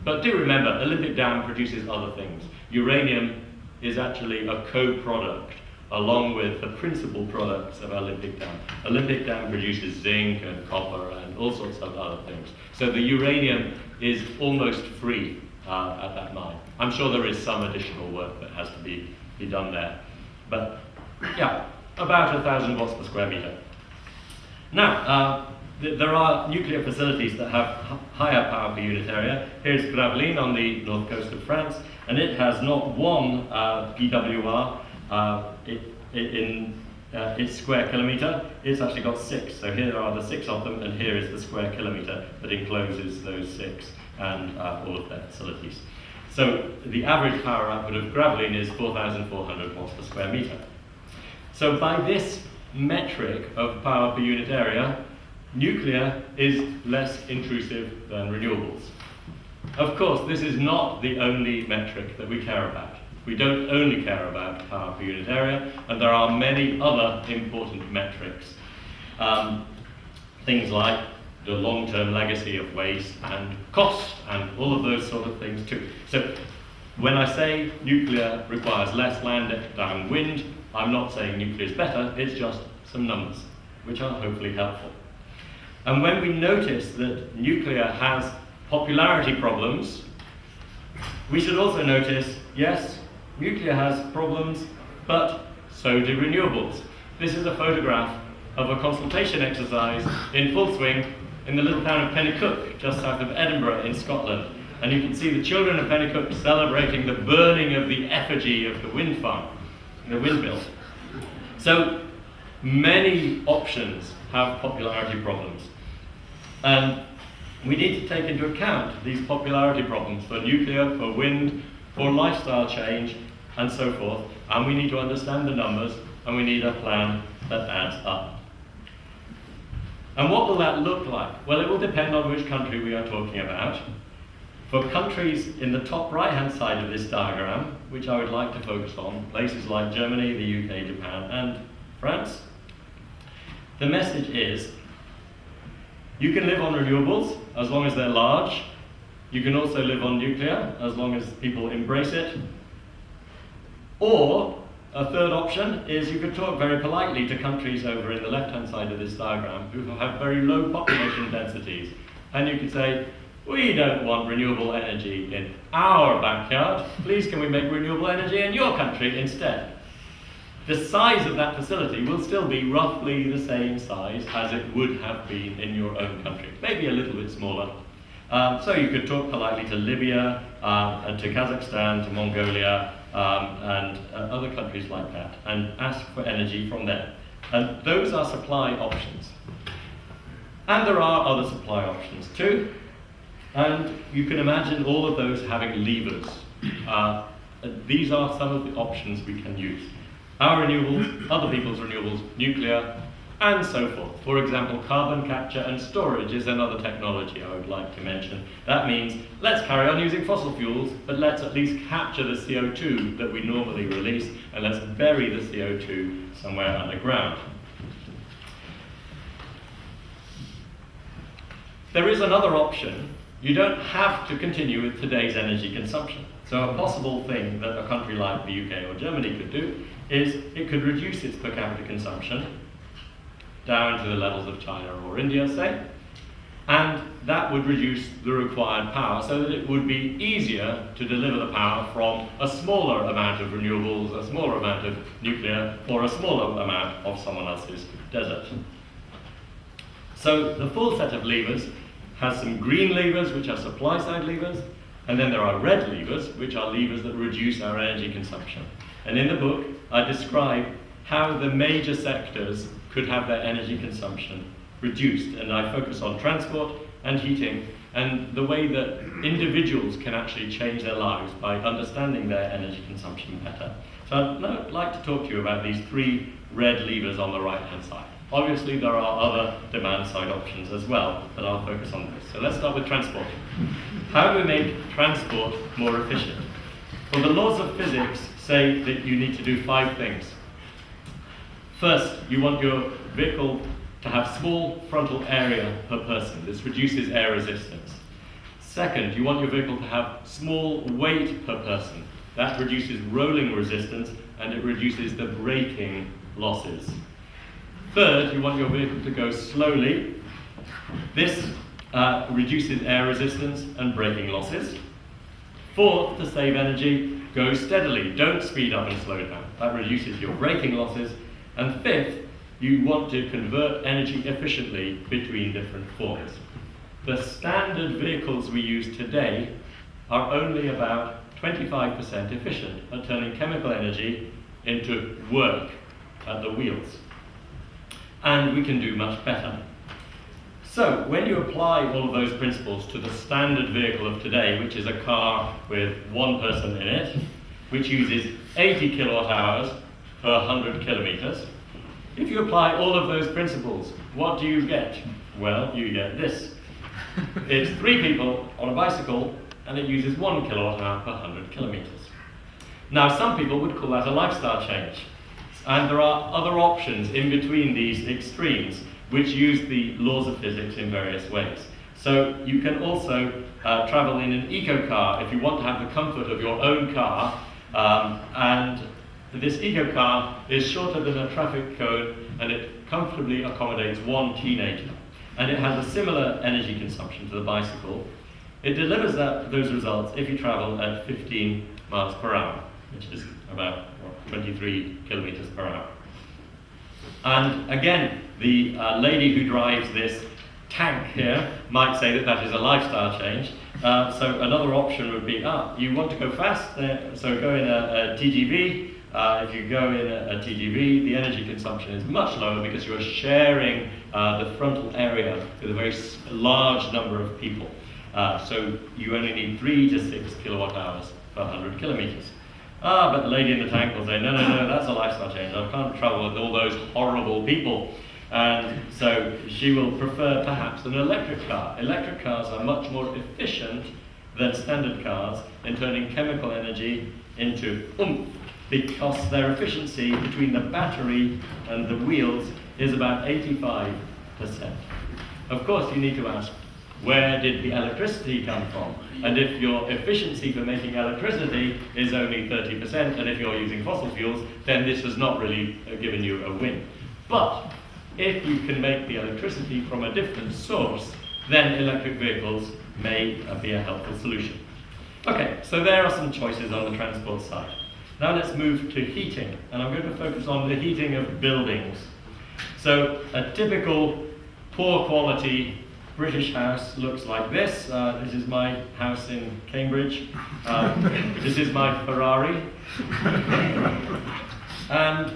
But do remember, Olympic Dam produces other things. Uranium is actually a co-product along with the principal products of Olympic Dam. Olympic Dam produces zinc and copper and all sorts of other things. So the uranium is almost free uh, at that mine. I'm sure there is some additional work that has to be, be done there. But yeah, about a thousand watts per square meter. Now, uh, th- there are nuclear facilities that have higher power per unit area. Here's Gravelines on the north coast of France, and it has not one uh, PWR uh, in uh, its square kilometre. It's actually got six. So here are the six of them, and here is the square kilometre that encloses those six and uh, all of their facilities. So the average power output of Gravelines is 4,400 watts per square metre. So by this metric of power per unit area, nuclear is less intrusive than renewables. Of course, this is not the only metric that we care about. We don't only care about power per unit area, and there are many other important metrics. Um, things like the long-term legacy of waste and cost and all of those sort of things too. So when I say nuclear requires less land than wind, I'm not saying nuclear is better, it's just some numbers. which are hopefully helpful. And when we notice that nuclear has popularity problems, we should also notice, yes, nuclear has problems, but so do renewables. This is a photograph of a consultation exercise in full swing in the little town of Penicuik, just south of Edinburgh in Scotland. And you can see the children of Penicuik celebrating the burning of the effigy of the wind farm, the windmill. So many options have popularity problems. And we need to take into account these popularity problems for nuclear, for wind, for lifestyle change, and so forth. And we need to understand the numbers, and we need a plan that adds up. And what will that look like? Well, it will depend on which country we are talking about. For countries in the top right-hand side of this diagram, which I would like to focus on, places like Germany, the UK, Japan, and France, the message is you can live on renewables as long as they're large. You can also live on nuclear as long as people embrace it. Or a third option is you could talk very politely to countries over in the left-hand side of this diagram who have very low population densities. And you could say, we don't want renewable energy in our backyard. Please can we make renewable energy in your country instead? the size of that facility will still be roughly the same size as it would have been in your own country, maybe a little bit smaller. Um, so you could talk politely to Libya, uh, and to Kazakhstan, to Mongolia, um, and uh, other countries like that, and ask for energy from them. And those are supply options. And there are other supply options too. And you can imagine all of those having levers. Uh, these are some of the options we can use our renewables, other people's renewables, nuclear, and so forth. For example, carbon capture and storage is another technology I would like to mention. That means let's carry on using fossil fuels, but let's at least capture the CO2 that we normally release, and let's bury the CO2 somewhere underground. There is another option. You don't have to continue with today's energy consumption. So a possible thing that a country like the UK or Germany could do is it could reduce its per capita consumption down to the levels of China or India, say, and that would reduce the required power so that it would be easier to deliver the power from a smaller amount of renewables, a smaller amount of nuclear, or a smaller amount of someone else's desert. So the full set of levers has some green levers, which are supply side levers, and then there are red levers, which are levers that reduce our energy consumption. And in the book, I describe how the major sectors could have their energy consumption reduced. And I focus on transport and heating and the way that individuals can actually change their lives by understanding their energy consumption better. So I'd like to talk to you about these three red levers on the right-hand side. Obviously, there are other demand side options as well, but I'll focus on this. So let's start with transport. How do we make transport more efficient? Well, the laws of physics say that you need to do five things. First, you want your vehicle to have small frontal area per person. This reduces air resistance. Second, you want your vehicle to have small weight per person. That reduces rolling resistance and it reduces the braking losses. Third, you want your vehicle to go slowly. This uh, reduces air resistance and braking losses. Fourth, to save energy, go steadily. Don't speed up and slow down. That reduces your braking losses. And fifth, you want to convert energy efficiently between different forms. The standard vehicles we use today are only about 25% efficient at turning chemical energy into work at the wheels and we can do much better. So, when you apply all of those principles to the standard vehicle of today, which is a car with one person in it, which uses 80 kilowatt hours per 100 kilometers, if you apply all of those principles, what do you get? Well, you get this. It's three people on a bicycle, and it uses one kilowatt hour per 100 kilometers. Now, some people would call that a lifestyle change. And there are other options in between these extremes which use the laws of physics in various ways. So you can also uh, travel in an eco car if you want to have the comfort of your own car. Um, and this eco car is shorter than a traffic cone and it comfortably accommodates one teenager. And it has a similar energy consumption to the bicycle. It delivers that, those results if you travel at 15 miles per hour, which is about what, 23 kilometers per hour. And again, the uh, lady who drives this tank here might say that that is a lifestyle change. Uh, so another option would be, ah, you want to go fast, uh, so go in a, a TGV. Uh, if you go in a, a, TGV, the energy consumption is much lower because you're sharing uh, the frontal area with a very large number of people. Uh, so you only need three to six kilowatt hours per 100 kilometers. Ah, but the lady in the tank will say, no, no, no, that's a lifestyle change. I can't travel with all those horrible people. And so she will prefer perhaps an electric car. Electric cars are much more efficient than standard cars in turning chemical energy into oomph because their efficiency between the battery and the wheels is about 85%. Of course, you need to ask, where did the electricity come from? And if your efficiency for making electricity is only 30%, and if you're using fossil fuels, then this has not really uh, given you a win. But if you can make the electricity from a different source, then electric vehicles may uh, be a helpful solution. Okay, so there are some choices on the transport side. Now let's move to heating, and I'm going to focus on the heating of buildings. So a typical poor quality British house looks like this. Uh, this is my house in Cambridge. Um, this is my Ferrari. and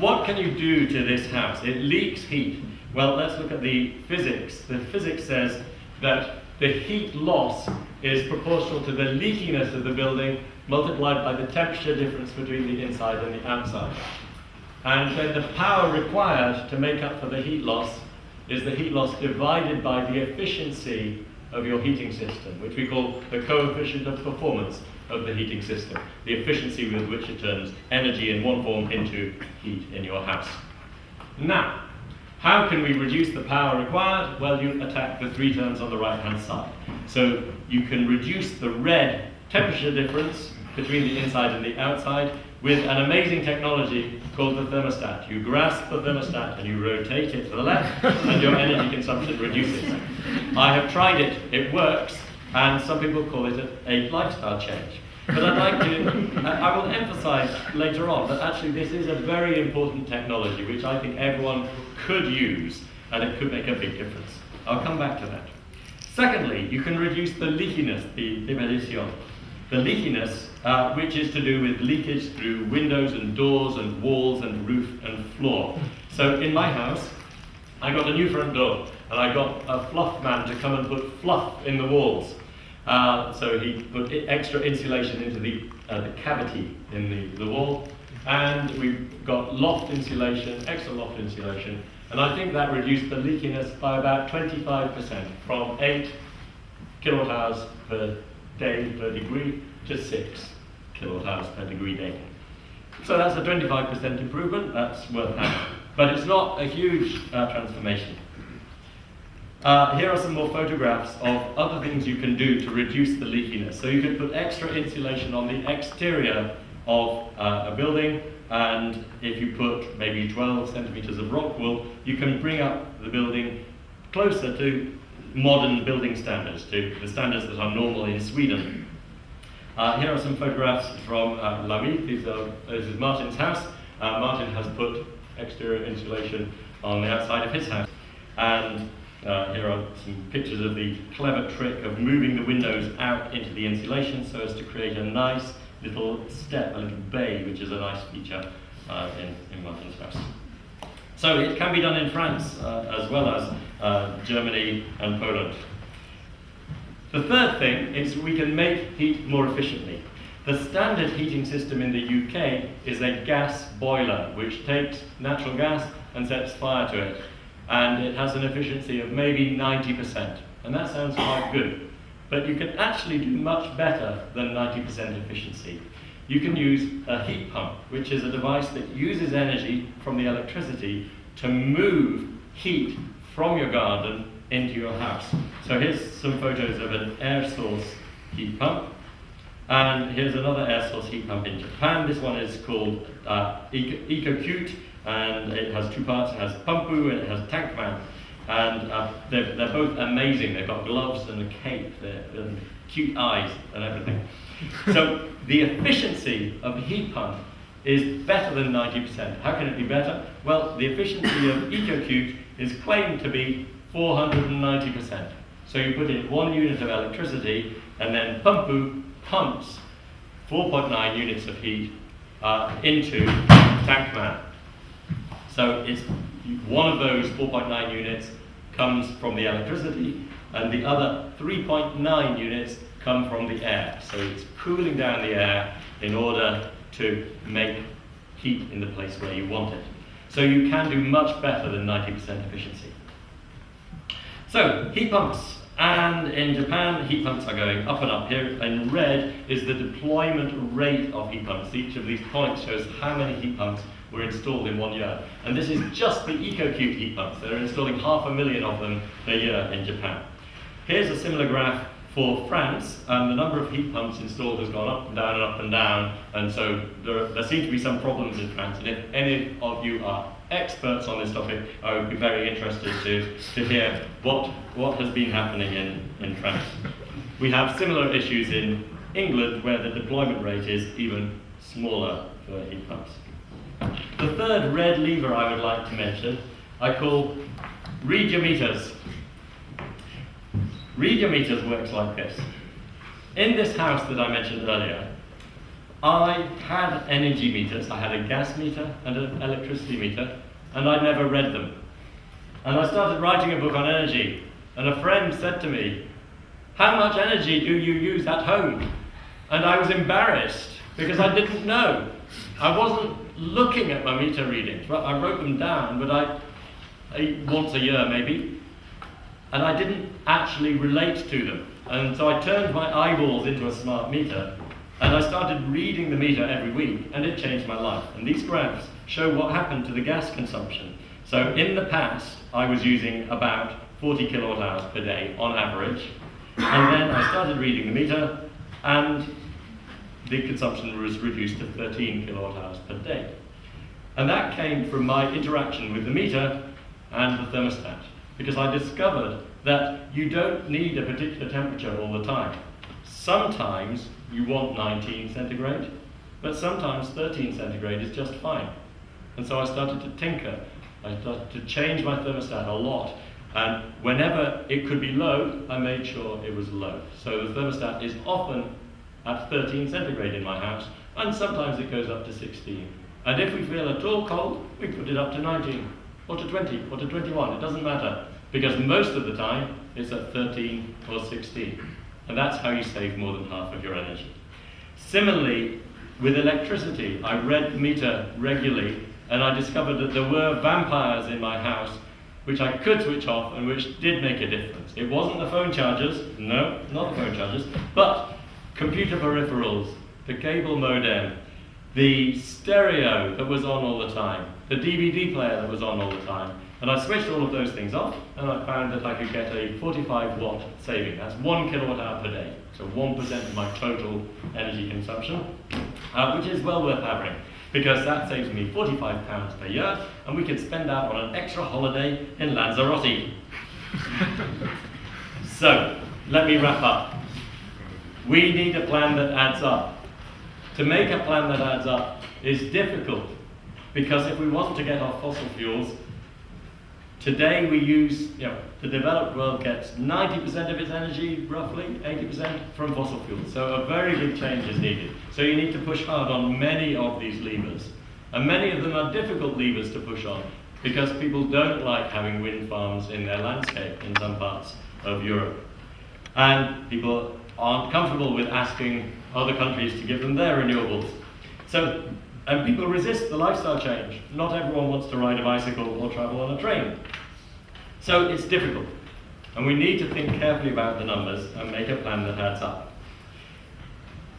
what can you do to this house? It leaks heat. Well, let's look at the physics. The physics says that the heat loss is proportional to the leakiness of the building multiplied by the temperature difference between the inside and the outside. And then the power required to make up for the heat loss is the heat loss divided by the efficiency of your heating system, which we call the coefficient of performance of the heating system, the efficiency with which it turns energy in one form into heat in your house. Now, how can we reduce the power required? Well, you attack the three terms on the right-hand side. So you can reduce the red temperature difference between the inside and the outside with an amazing technology called the thermostat. You grasp the thermostat and you rotate it to the left, and your energy consumption reduces. I have tried it, it works, and some people call it a, lifestyle change. But I'd like to, uh, I will emphasize later on that actually this is a very important technology which I think everyone could use and it could make a big difference. I'll come back to that. Secondly, you can reduce the leakiness, the demolition. The leakiness, uh, which is to do with leakage through windows and doors and walls and roof and floor. So in my house, I got a new front door and I got a fluff man to come and put fluff in the walls. Uh, so he put extra insulation into the, uh, the cavity in the, the wall and we got loft insulation, extra loft insulation, and I think that reduced the leakiness by about 25% from 8 kilowatt hours per day per degree to 6 kilowatt hours per degree day. So that's a 25% improvement, that's worth having. But it's not a huge uh, transformation. Uh, here are some more photographs of other things you can do to reduce the leakiness. So you can put extra insulation on the exterior of uh, a building, and if you put maybe 12 centimeters of rock wool, you can bring up the building closer to modern building standards, to the standards that are normal in Sweden. Uh, here are some photographs from uh, Lamy. These are, this is Martin's house. Uh, Martin has put exterior insulation on the outside of his house. And uh, here are some pictures of the clever trick of moving the windows out into the insulation so as to create a nice little step, a little bay, which is a nice feature uh, in, in Martin's house. So it can be done in France uh, as well as uh, Germany and Poland. The third thing is we can make heat more efficiently. The standard heating system in the UK is a gas boiler, which takes natural gas and sets fire to it. And it has an efficiency of maybe 90%. And that sounds quite good. But you can actually do much better than 90% efficiency. You can use a heat pump, which is a device that uses energy from the electricity to move heat from your garden into your house. So here's some photos of an air source heat pump. And here's another air source heat pump in Japan. This one is called uh, EcoCute, and it has two parts. It has Pumpu and it has Tankman. And uh, they're, they're both amazing. They've got gloves and a cape and cute eyes and everything. so the efficiency of a heat pump is better than 90%. How can it be better? Well, the efficiency of EcoCute is claimed to be 490%. So you put in one unit of electricity, and then Pumpu pumps 4.9 units of heat uh, into Tankman. So it's one of those 4.9 units comes from the electricity, and the other 3.9 units come from the air. So it's cooling down the air in order to make heat in the place where you want it. So you can do much better than 90% efficiency. So, heat pumps. And in Japan, heat pumps are going up and up. Here in red is the deployment rate of heat pumps. Each of these points shows how many heat pumps were installed in one year. And this is just the EcoCute heat pumps. They're installing half a million of them a year in Japan. Here's a similar graph for France, and the number of heat pumps installed has gone up and down and up and down, and so there, there seem to be some problems in France. And if any of you are experts on this topic, I would be very interested to, to hear what, what has been happening in, in France. We have similar issues in England where the deployment rate is even smaller for heat pumps. The third red lever I would like to mention I call read your meters. Read your meters works like this. In this house that I mentioned earlier, I had energy meters. I had a gas meter and an electricity meter, and I never read them. And I started writing a book on energy, and a friend said to me, How much energy do you use at home? And I was embarrassed because I didn't know. I wasn't looking at my meter readings. I wrote them down, but I, I once a year maybe, and I didn't actually relate to them. And so I turned my eyeballs into a smart meter, and I started reading the meter every week, and it changed my life. And these graphs show what happened to the gas consumption. So in the past, I was using about 40 kilowatt hours per day on average, and then I started reading the meter, and the consumption was reduced to 13 kilowatt hours per day. And that came from my interaction with the meter and the thermostat, because I discovered that you don't need a particular temperature all the time. Sometimes you want 19 centigrade, but sometimes 13 centigrade is just fine. And so I started to tinker. I started to change my thermostat a lot. And whenever it could be low, I made sure it was low. So the thermostat is often at 13 centigrade in my house, and sometimes it goes up to 16. And if we feel at all cold, we put it up to 19, or to 20, or to 21. It doesn't matter, because most of the time it's at 13 or 16. And that's how you save more than half of your energy. Similarly, with electricity, I read the meter regularly, and I discovered that there were vampires in my house which I could switch off and which did make a difference. It wasn't the phone chargers, no, not the phone chargers, but computer peripherals, the cable modem, the stereo that was on all the time, the DVD player that was on all the time. And I switched all of those things off, and I found that I could get a 45 watt saving. That's one kilowatt hour per day, so 1% of my total energy consumption, uh, which is well worth having because that saves me 45 pounds per year, and we could spend that on an extra holiday in Lanzarote. so, let me wrap up. We need a plan that adds up. To make a plan that adds up is difficult because if we want to get off fossil fuels, today we use, you know, the developed world gets 90% of its energy, roughly 80% from fossil fuels. So a very big change is needed. So you need to push hard on many of these levers. And many of them are difficult levers to push on because people don't like having wind farms in their landscape in some parts of Europe. And people aren't comfortable with asking other countries to give them their renewables. So, and people resist the lifestyle change. Not everyone wants to ride a bicycle or travel on a train. So it's difficult. And we need to think carefully about the numbers and make a plan that adds up.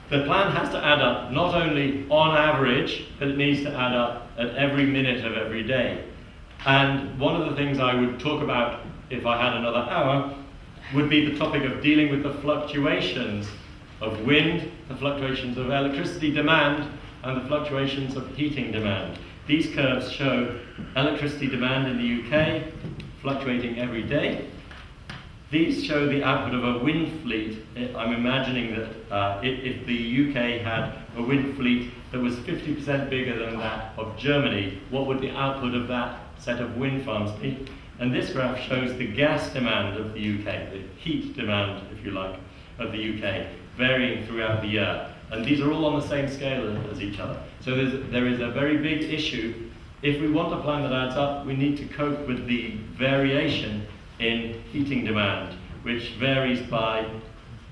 The plan has to add up not only on average, but it needs to add up at every minute of every day. And one of the things I would talk about if I had another hour would be the topic of dealing with the fluctuations of wind, the fluctuations of electricity demand, and the fluctuations of heating demand. These curves show electricity demand in the UK fluctuating every day. These show the output of a wind fleet. I- I'm imagining that uh, if the UK had a wind fleet that was 50% bigger than that of Germany, what would the output of that set of wind farms be? And this graph shows the gas demand of the UK, the heat demand, if you like, of the UK, varying throughout the year. And these are all on the same scale as each other. So there is a very big issue. If we want a plan that adds up, we need to cope with the variation in heating demand, which varies by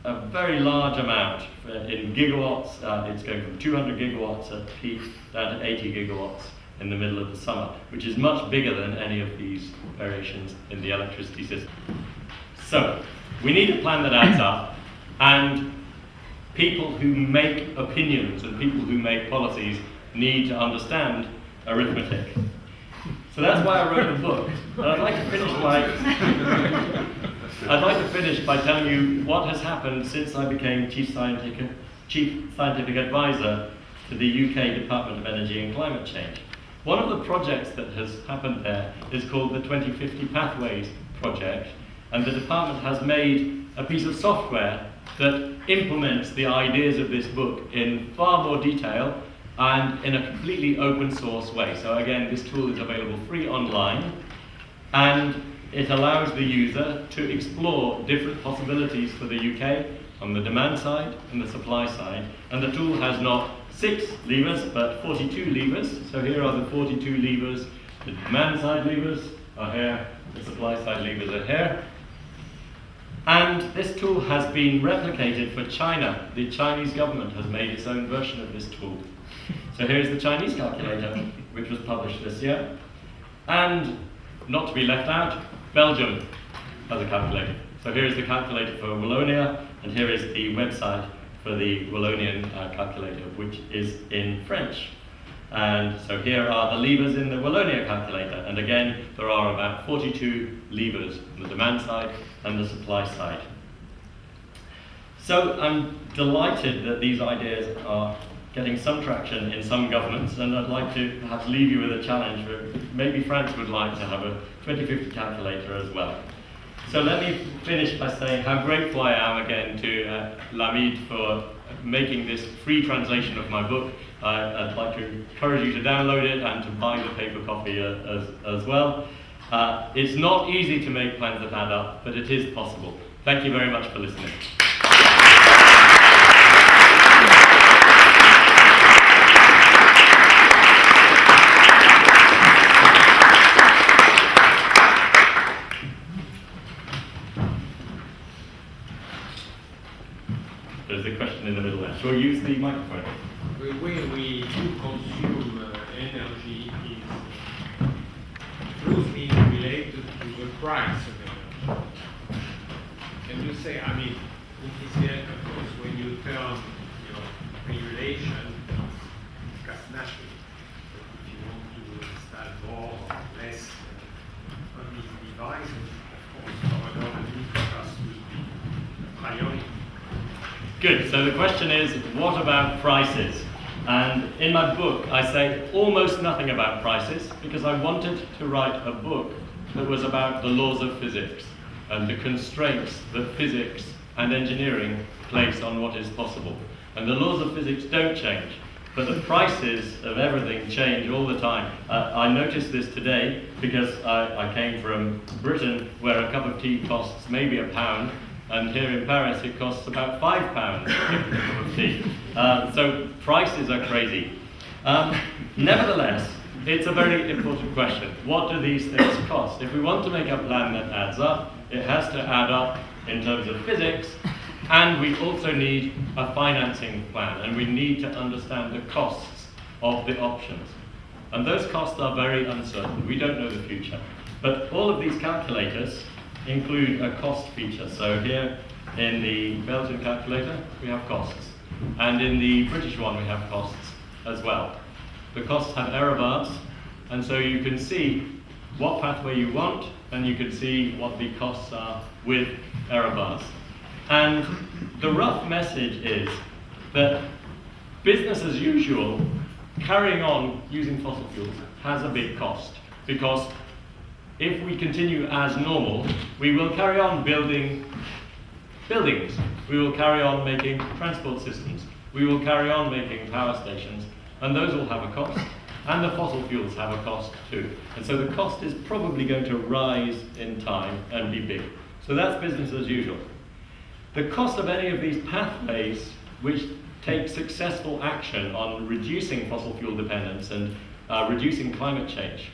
a very large amount. Uh, In gigawatts, uh, it's going from 200 gigawatts at peak down to 80 gigawatts in the middle of the summer, which is much bigger than any of these variations in the electricity system. So, we need a plan that adds up, and people who make opinions and people who make policies need to understand arithmetic. So that's why I wrote the book. And I'd like to finish by I'd like to finish by telling you what has happened since I became chief scientific, chief scientific advisor to the UK Department of Energy and Climate Change. One of the projects that has happened there is called the 2050 Pathways Project, and the department has made a piece of software that implements the ideas of this book in far more detail and in a completely open source way. So again, this tool is available free online and it allows the user to explore different possibilities for the UK on the demand side and the supply side. And the tool has not six levers, but 42 levers. So here are the 42 levers. The demand side levers are here, the supply side levers are here. And this tool has been replicated for China. The Chinese government has made its own version of this tool. So here's the Chinese calculator, which was published this year. And not to be left out, Belgium has a calculator. So here is the calculator for Wallonia, and here is the website for the Wallonian uh, calculator, which is in French. And so here are the levers in the Wallonia calculator, and again, there are about 42 levers on the demand side and the supply side. So I'm delighted that these ideas are getting some traction in some governments, and I'd like to perhaps leave you with a challenge. Where maybe France would like to have a 2050 calculator as well. So let me finish by saying how grateful I am again to uh, Lamid for making this free translation of my book. I, would like to encourage you to download it and to buy the paper copy uh, as, as well. Uh, it's not easy to make plans that add up, but it is possible. Thank you very much for listening. There's a question in the middle there. Shall we use the microphone? Way we do consume uh, energy is closely related to the price of energy. Can you say, I mean, it is there, of course, when you turn your regulation, it's discussed naturally. But if you want to install more or less uh, on these devices, of course, our government cost will be a priority. Good. So the question is, what about prices? And in my book, I say almost nothing about prices because I wanted to write a book that was about the laws of physics and the constraints that physics and engineering place on what is possible. And the laws of physics don't change, but the prices of everything change all the time. Uh, I noticed this today because I, I came from Britain where a cup of tea costs maybe a pound, and here in Paris it costs about five pounds a cup of tea. Uh, so prices are crazy. Um, nevertheless, it's a very important question. What do these things cost? If we want to make a plan that adds up, it has to add up in terms of physics, and we also need a financing plan, and we need to understand the costs of the options. And those costs are very uncertain. We don't know the future. But all of these calculators include a cost feature. So here in the Belgian calculator, we have costs. And in the British one, we have costs as well. The costs have error bars, and so you can see what pathway you want, and you can see what the costs are with error bars. And the rough message is that business as usual carrying on using fossil fuels has a big cost because if we continue as normal, we will carry on building buildings, we will carry on making transport systems, we will carry on making power stations, and those will have a cost, and the fossil fuels have a cost too. And so the cost is probably going to rise in time and be big. So that's business as usual. The cost of any of these pathways which take successful action on reducing fossil fuel dependence and uh, reducing climate change,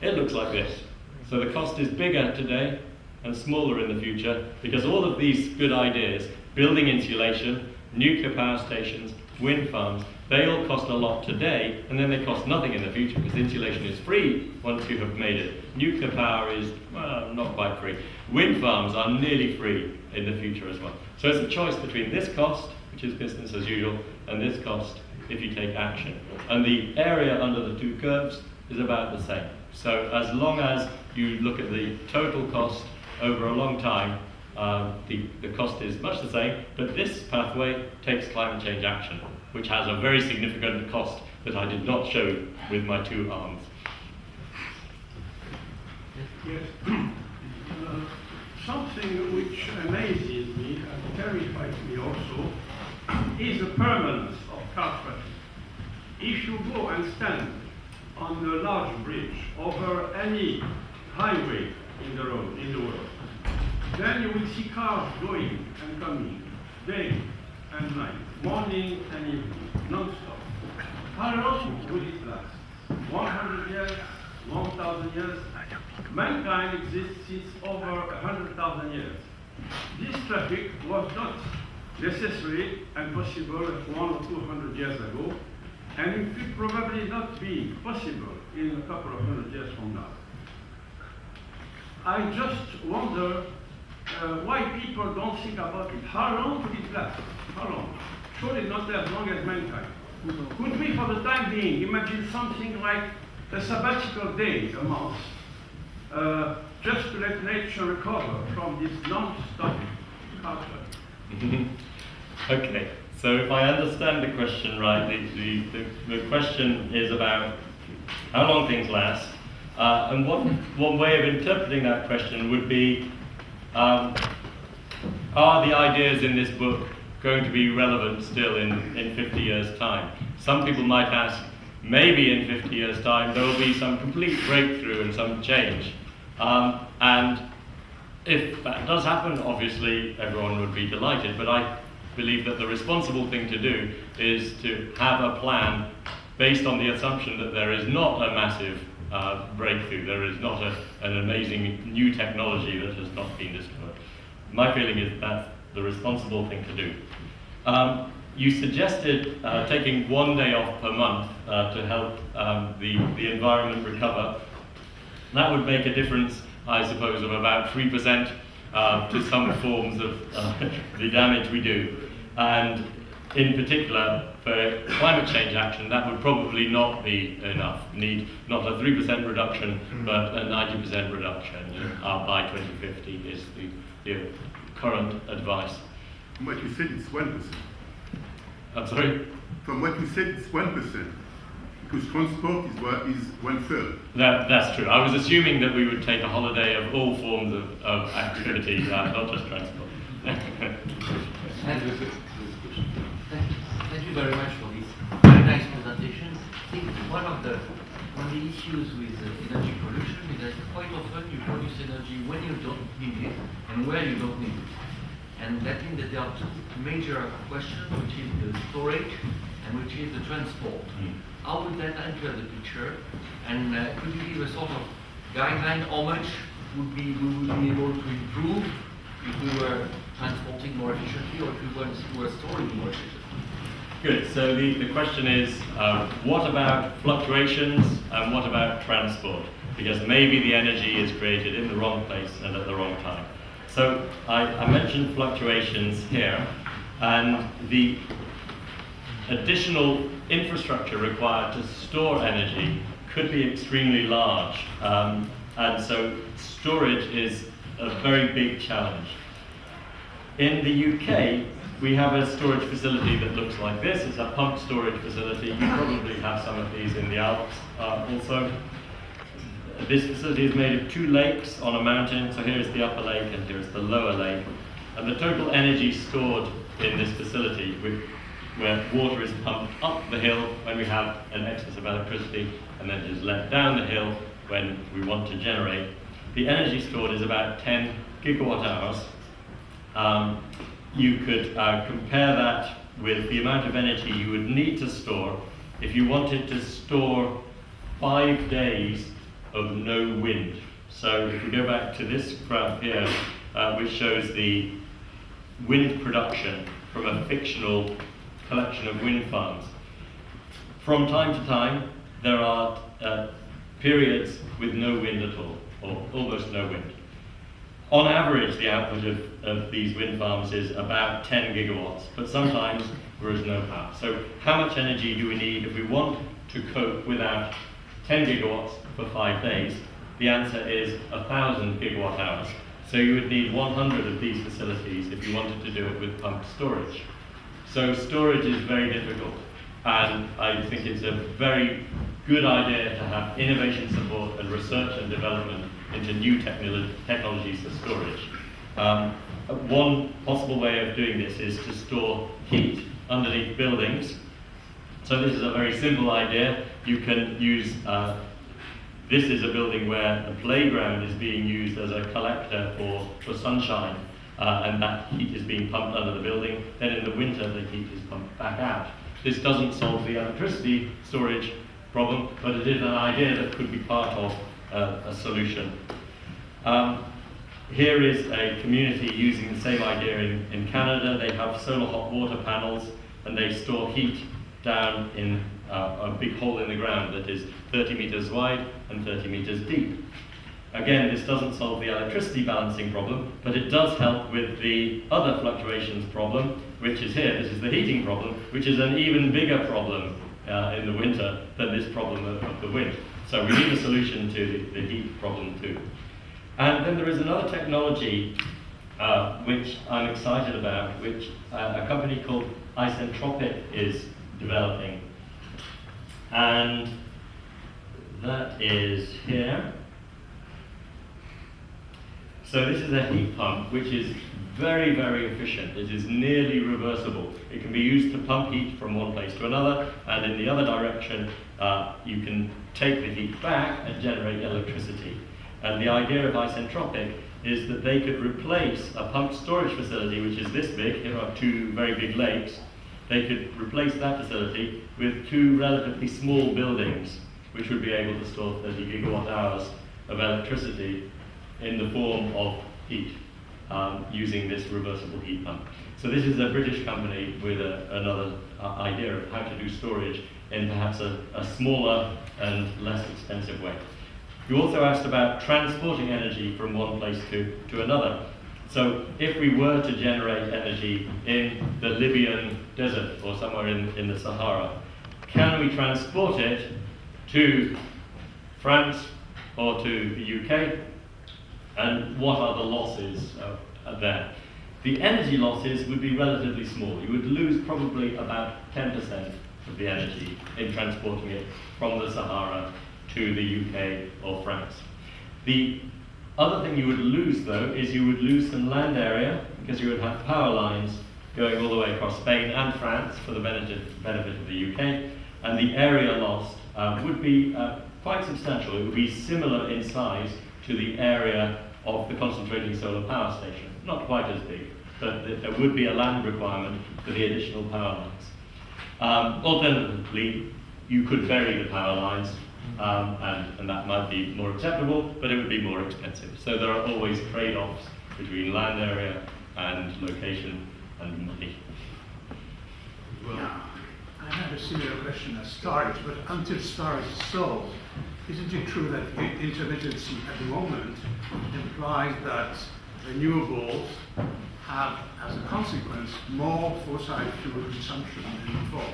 it looks like this. So the cost is bigger today and smaller in the future because all of these good ideas, building insulation, nuclear power stations, wind farms, they all cost a lot today and then they cost nothing in the future because insulation is free once you have made it. Nuclear power is, well, not quite free. Wind farms are nearly free in the future as well. So it's a choice between this cost, which is business as usual, and this cost if you take action. And the area under the two curves is about the same. So as long as you look at the total cost over a long time, um, the, the cost is much the same, but this pathway takes climate change action, which has a very significant cost that I did not show with my two arms. Yes. Uh, Something which amazes me and terrifies me also is the permanence of carbon. If you go and stand on a large bridge over any highway in the road, in the world, then you will see cars going and coming, day and night, morning and evening, non-stop. How long will it last? 100 years? 1,000 years? Mankind exists since over 100,000 years. This traffic was not necessary and possible one or 200 years ago, and it will probably not be possible in a couple of hundred years from now. I just wonder uh, why people don't think about it. How long could it last? How long? Surely not as long as mankind. Could we, for the time being, imagine something like a sabbatical day a month, uh, just to let nature recover from this non-stop culture? okay, so if I understand the question right, the, the, the, the question is about how long things last. Uh, and one, one way of interpreting that question would be um, are the ideas in this book going to be relevant still in, in 50 years' time? Some people might ask, maybe in 50 years' time there will be some complete breakthrough and some change. Um, and if that does happen, obviously everyone would be delighted, but I believe that the responsible thing to do is to have a plan based on the assumption that there is not a massive uh, breakthrough, there is not a, an amazing new technology that has not been discovered. My feeling is that's the responsible thing to do. Um, you suggested uh, taking one day off per month uh, to help um, the, the environment recover. That would make a difference, I suppose, of about 3% uh, to some forms of uh, the damage we do. And in particular, for climate change action, that would probably not be enough. Need not a 3% reduction, but a 90% reduction uh, by 2050 is the, the current advice. From what you said, it's 1%. I'm sorry? From what you said, it's 1%. Because transport is, one- is one third. That, that's true. I was assuming that we would take a holiday of all forms of, of activity, uh, not just transport. Thank you. Thank thank you very much for this very nice presentation. I think one of the one of the issues with uh, energy production is that quite often you produce energy when you don't need it and where you don't need it. And that means that there are two major questions, which is the storage and which is the transport. How would that enter the picture? And uh, could you give a sort of guideline how much would be we would be able to improve if we were transporting more efficiently or if we were, were storing more efficiently? Good. So the, the question is, uh, what about fluctuations and what about transport? Because maybe the energy is created in the wrong place and at the wrong time. So I, I mentioned fluctuations here, and the additional infrastructure required to store energy could be extremely large. Um, and so storage is a very big challenge. In the UK, we have a storage facility that looks like this. It's a pump storage facility. You probably have some of these in the Alps uh, also. This facility is made of two lakes on a mountain. So here's the upper lake and here's the lower lake. And the total energy stored in this facility, where water is pumped up the hill when we have an excess of electricity and then is let down the hill when we want to generate, the energy stored is about 10 gigawatt hours. Um, you could uh, compare that with the amount of energy you would need to store if you wanted to store five days of no wind. So if we go back to this graph here, uh, which shows the wind production from a fictional collection of wind farms. From time to time, there are uh, periods with no wind at all, or almost no wind. On average, the output of, of these wind farms is about 10 gigawatts, but sometimes there is no power. So how much energy do we need if we want to cope without 10 gigawatts for five days? The answer is 1,000 gigawatt hours. So you would need 100 of these facilities if you wanted to do it with pumped storage. So storage is very difficult, and I think it's a very good idea to have innovation support and research and development into new technolo technologies for storage. Um, one possible way of doing this is to store heat underneath buildings. So this is a very simple idea. You can use, uh, this is a building where the playground is being used as a collector for, for sunshine. Uh, and that heat is being pumped under the building. Then in the winter, the heat is pumped back out. This doesn't solve the electricity storage problem, but it is an idea that could be part of uh, a solution. Um, here is a community using the same idea in, in Canada. They have solar hot water panels and they store heat down in uh, a big hole in the ground that is 30 meters wide and 30 meters deep. Again, this doesn't solve the electricity balancing problem, but it does help with the other fluctuations problem, which is here. This is the heating problem, which is an even bigger problem uh, in the winter than this problem of, of, the wind. So we need a solution to the, the heat problem too. And then there is another technology uh, which I'm excited about, which uh, a company called Isentropic is developing. And that is here. So this is a heat pump which is very, very efficient. It is nearly reversible. It can be used to pump heat from one place to another, and in the other direction, uh, you can take the heat back and generate electricity. And the idea of isentropic is that they could replace a pumped storage facility, which is this big, here are two very big lakes, they could replace that facility with two relatively small buildings, which would be able to store 30 gigawatt hours of electricity in the form of heat um, using this reversible heat pump. So this is a British company with a, another uh, idea of how to do storage in perhaps a, a smaller and less expensive way. You also asked about transporting energy from one place to, to another. So if we were to generate energy in the Libyan desert or somewhere in, in the Sahara, can we transport it to France or to the UK? And what are the losses uh, there? The energy losses would be relatively small. You would lose probably about 10% of the energy in transporting it from the Sahara to the UK or France. The other thing you would lose, though, is you would lose some land area because you would have power lines going all the way across Spain and France for the benefit, of the UK, and the area lost uh, would be uh, quite substantial. It would be similar in size to the area of the concentrating solar power station. Not quite as big, but there would be a land requirement for the additional power lines. Um, alternatively, you could vary the power lines um, and, and that might be more acceptable, but it would be more expensive. So there are always trade-offs between land area and location and money. Well, I have a similar question as storage, but until storage is solved, isn't it true that intermittency at the moment implies that renewables have, as a consequence, more fossil fuel consumption than before?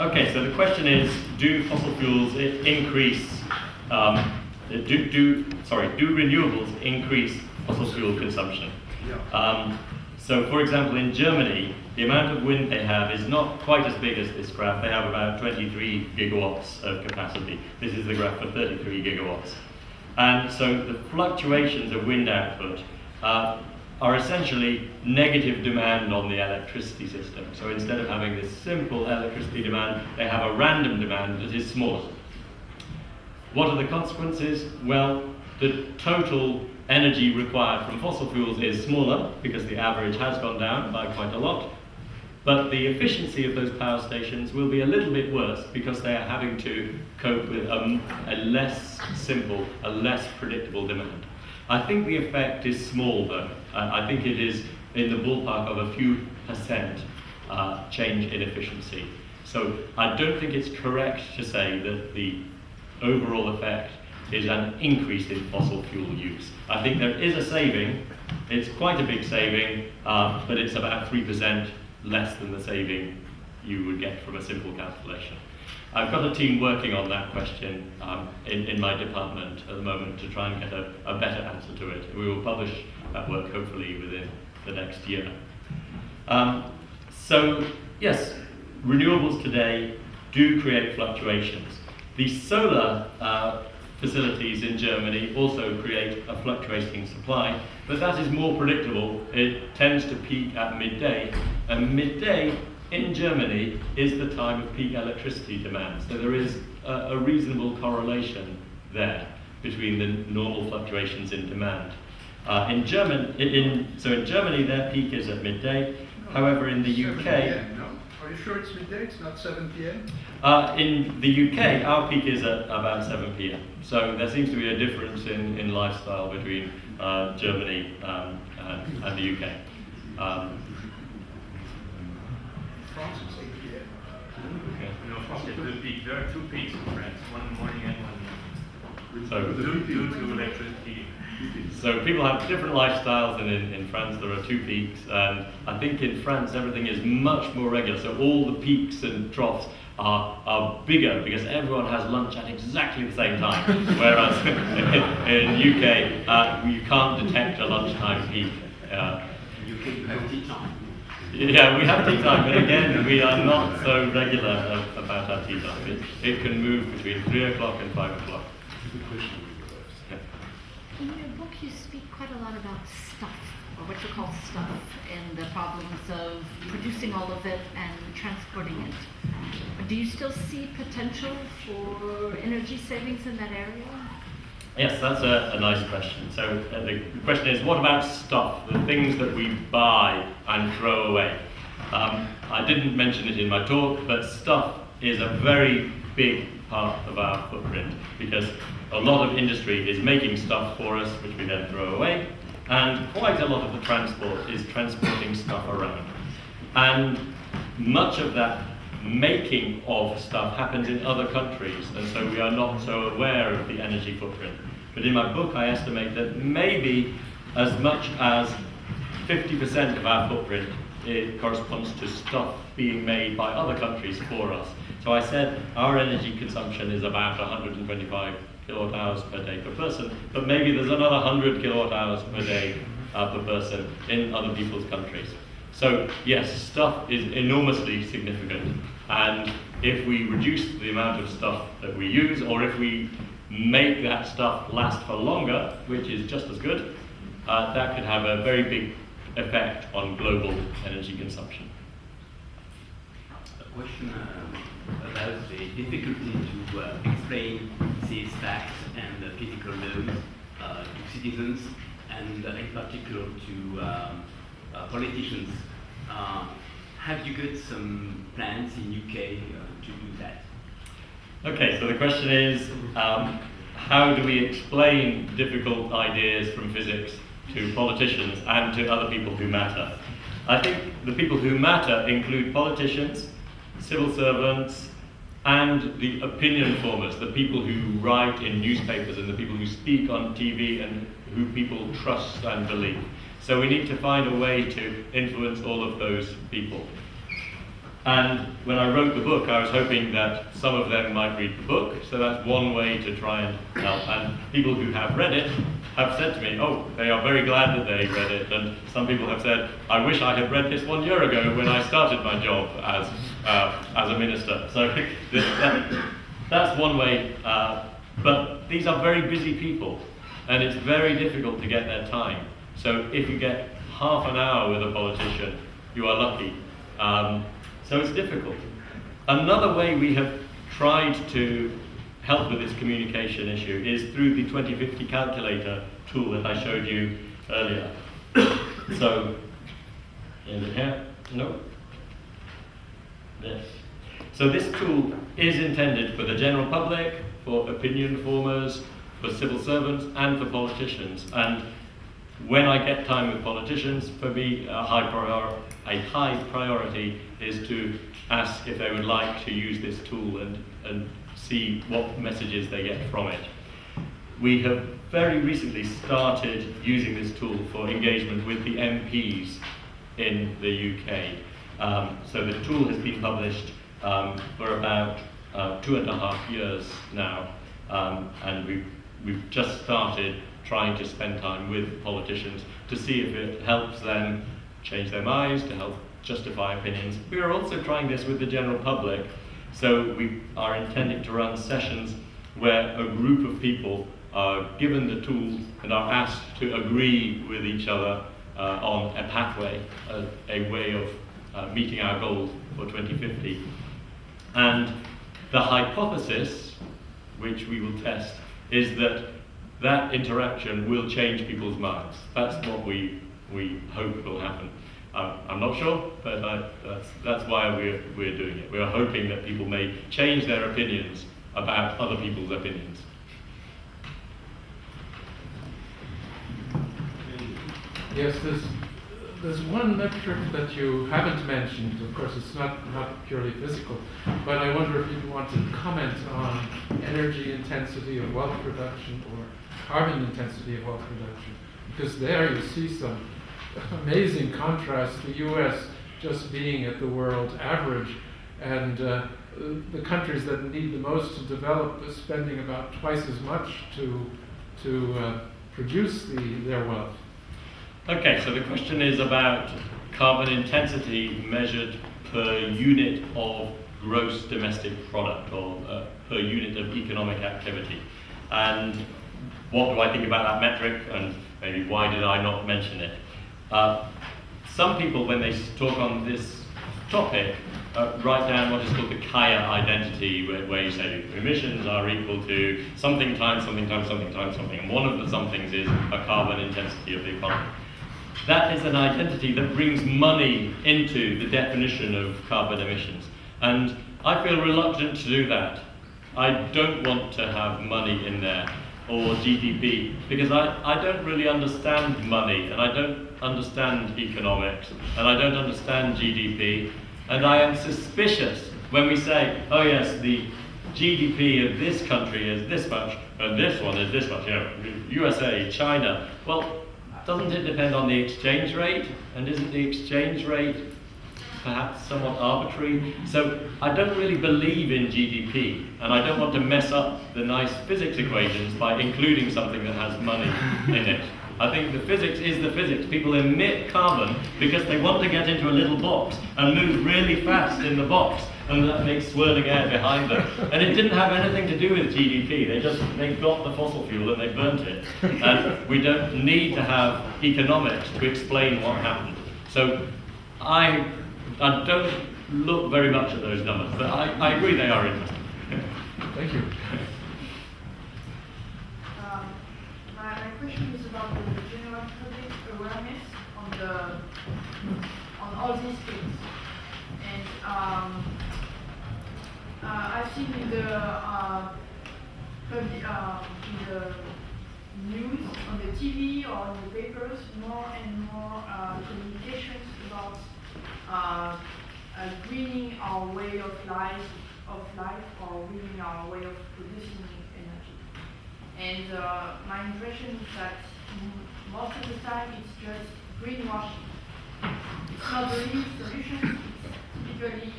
Okay, so the question is, do fossil fuels increase, um, do, do, sorry, do renewables increase fossil fuel consumption? Yeah. Um, So, for example, in Germany, the amount of wind they have is not quite as big as this graph. They have about 23 gigawatts of capacity. This is the graph for 33 gigawatts. And so the fluctuations of wind output uh, are essentially negative demand on the electricity system. So instead of having this simple electricity demand, they have a random demand that is smaller. What are the consequences? Well, the total energy required from fossil fuels is smaller because the average has gone down by quite a lot. But the efficiency of those power stations will be a little bit worse because they are having to cope with a, a less simple, a less predictable demand. I think the effect is small though. Uh, I think it is in the ballpark of a few percent uh, change in efficiency. So I don't think it's correct to say that the overall effect is an increase in fossil fuel use. I think there is a saving. It's quite a big saving, uh, but it's about 3% less than the saving you would get from a simple calculation. I've got a team working on that question um, in, in my department at the moment to try and get a, a better answer to it. We will publish that work hopefully within the next year. Um, so, yes, renewables today do create fluctuations. The solar uh, facilities in Germany also create a fluctuating supply, but that is more predictable. It tends to peak at midday, and midday in Germany is the time of peak electricity demand. So there is a, a reasonable correlation there between the normal fluctuations in demand. Uh, in German, in, in, so in Germany, their peak is at midday. However, in the UK, no? Are you sure it's midday, it's not 7 p.m.? uh, in the UK, our peak is at about 7 p.m. So there seems to be a difference in, in lifestyle between uh, Germany um, and, and the UK. Um, France, it's 8 p.m. okay. You know, France, there are two peaks, there are two peaks in France, one morning and one So due, due to electricity. So people have different lifestyles, and in, in France there are two peaks. And I think in France everything is much more regular. So all the peaks and troughs are, are bigger because everyone has lunch at exactly the same time. Whereas in, UK uh, you can't detect a lunchtime peak. Uh, yeah, we have tea time, but again, we are not so regular about our tea time. It, it can move between 3 o'clock and 5 o'clock. In your book, you speak quite a lot about stuff, or what you call stuff, and the problems of producing all of it and transporting it. Do you still see potential for energy savings in that area? Yes, that's a, a nice question. So uh, the question is, what about stuff, the things that we buy and throw away? Um, I didn't mention it in my talk, but stuff is a very big part of our footprint because a lot of industry is making stuff for us, which we then throw away, and quite a lot of the transport is transporting stuff around. And much of that making of stuff happens in other countries, and so we are not so aware of the energy footprint. But in my book, I estimate that maybe as much as 50% of our footprint it corresponds to stuff being made by other countries for us. So I said our energy consumption is about 125 kilowatt hours per day per person, but maybe there's another 100 kilowatt hours per day uh, per person in other people's countries. So yes, stuff is enormously significant, and if we reduce the amount of stuff that we use, or if we make that stuff last for longer, which is just as good, uh, that could have a very big effect on global energy consumption. A question uh, about the difficulty to uh, explain these facts and uh, physical laws uh, to citizens and uh, in particular to um, uh, politicians. Have you got some plans in UK to do that? Okay, so the question is, um, how do we explain difficult ideas from physics to politicians and to other people who matter? I think the people who matter include politicians, civil servants, and the opinion formers, the people who write in newspapers and the people who speak on TV and who people trust and believe. So we need to find a way to influence all of those people. And when I wrote the book, I was hoping that some of them might read the book. So that's one way to try and help. And people who have read it have said to me, oh, they are very glad that they read it. And some people have said, I wish I had read this one year ago when I started my job as, uh, as a minister. So that's one way. Uh, but these are very busy people. And it's very difficult to get their time. So if you get half an hour with a politician, you are lucky. Um, so it's difficult. Another way we have tried to help with this communication issue is through the 2050 calculator tool that I showed you earlier. so, it here? No? This. So this tool is intended for the general public, for opinion formers, for civil servants, and for politicians. And when I get time with politicians, for me, a high, a high priority is to ask if they would like to use this tool and, and see what messages they get from it. We have very recently started using this tool for engagement with the MPs in the UK. Um, so the tool has been published um, for about uh, two and a half years now, um, and we've, we've just started trying to spend time with politicians to see if it helps them change their minds, to help justify opinions. We are also trying this with the general public. So we are intending to run sessions where a group of people are given the tools and are asked to agree with each other uh, on a pathway, a, a way of uh, meeting our goals for 2050. And the hypothesis, which we will test, is that that interaction will change people's minds. That's what we, we hope will happen. Um, I'm not sure, but I, that's, that's why we're, we're doing it. We're hoping that people may change their opinions about other people's opinions. Yes, there's, there's one metric that you haven't mentioned. Of course, it's not, not purely physical, but I wonder if you want to comment on energy intensity of wealth production or carbon intensity of wealth production. Because there you see some amazing contrast, the US just being at the world average, and uh, the countries that need the most to develop are spending about twice as much to, to uh, produce the, their wealth. Okay, so the question is about carbon intensity measured per unit of gross domestic product or uh, per unit of economic activity. And what do I think about that metric and maybe why did I not mention it? Uh, some people, when they talk on this topic, uh, write down what is called the Kaya identity, where, where, you say emissions are equal to something times something times something times something, and one of the somethings is a carbon intensity of the economy. That is an identity that brings money into the definition of carbon emissions. And I feel reluctant to do that. I don't want to have money in there or GDP because I, I don't really understand money and I don't understand economics and I don't understand GDP and I am suspicious when we say, oh yes, the GDP of this country is this much and this one is this much, you know, USA, China. Well, doesn't it depend on the exchange rate? And isn't the exchange rate perhaps somewhat arbitrary. So I don't really believe in GDP, and I don't want to mess up the nice physics equations by including something that has money in it. I think the physics is the physics. People emit carbon because they want to get into a little box and move really fast in the box, and that makes swirling air behind them. And it didn't have anything to do with GDP. They just they got the fossil fuel and they burnt it. And we don't need to have economics to explain what happened. So I I don't look very much at those numbers, but I, I agree they are interesting. Thank you. Um, my, my question is about the general public awareness on the on all these things. And um, uh, I've seen in the uh, uh, in the news, on the TV or in the papers, more and more uh, communications about uh, uh, greening our way of life, of life, or greening our way of producing energy. And my impression is that most of the time it's just greenwashing. It's not the solution. It's politically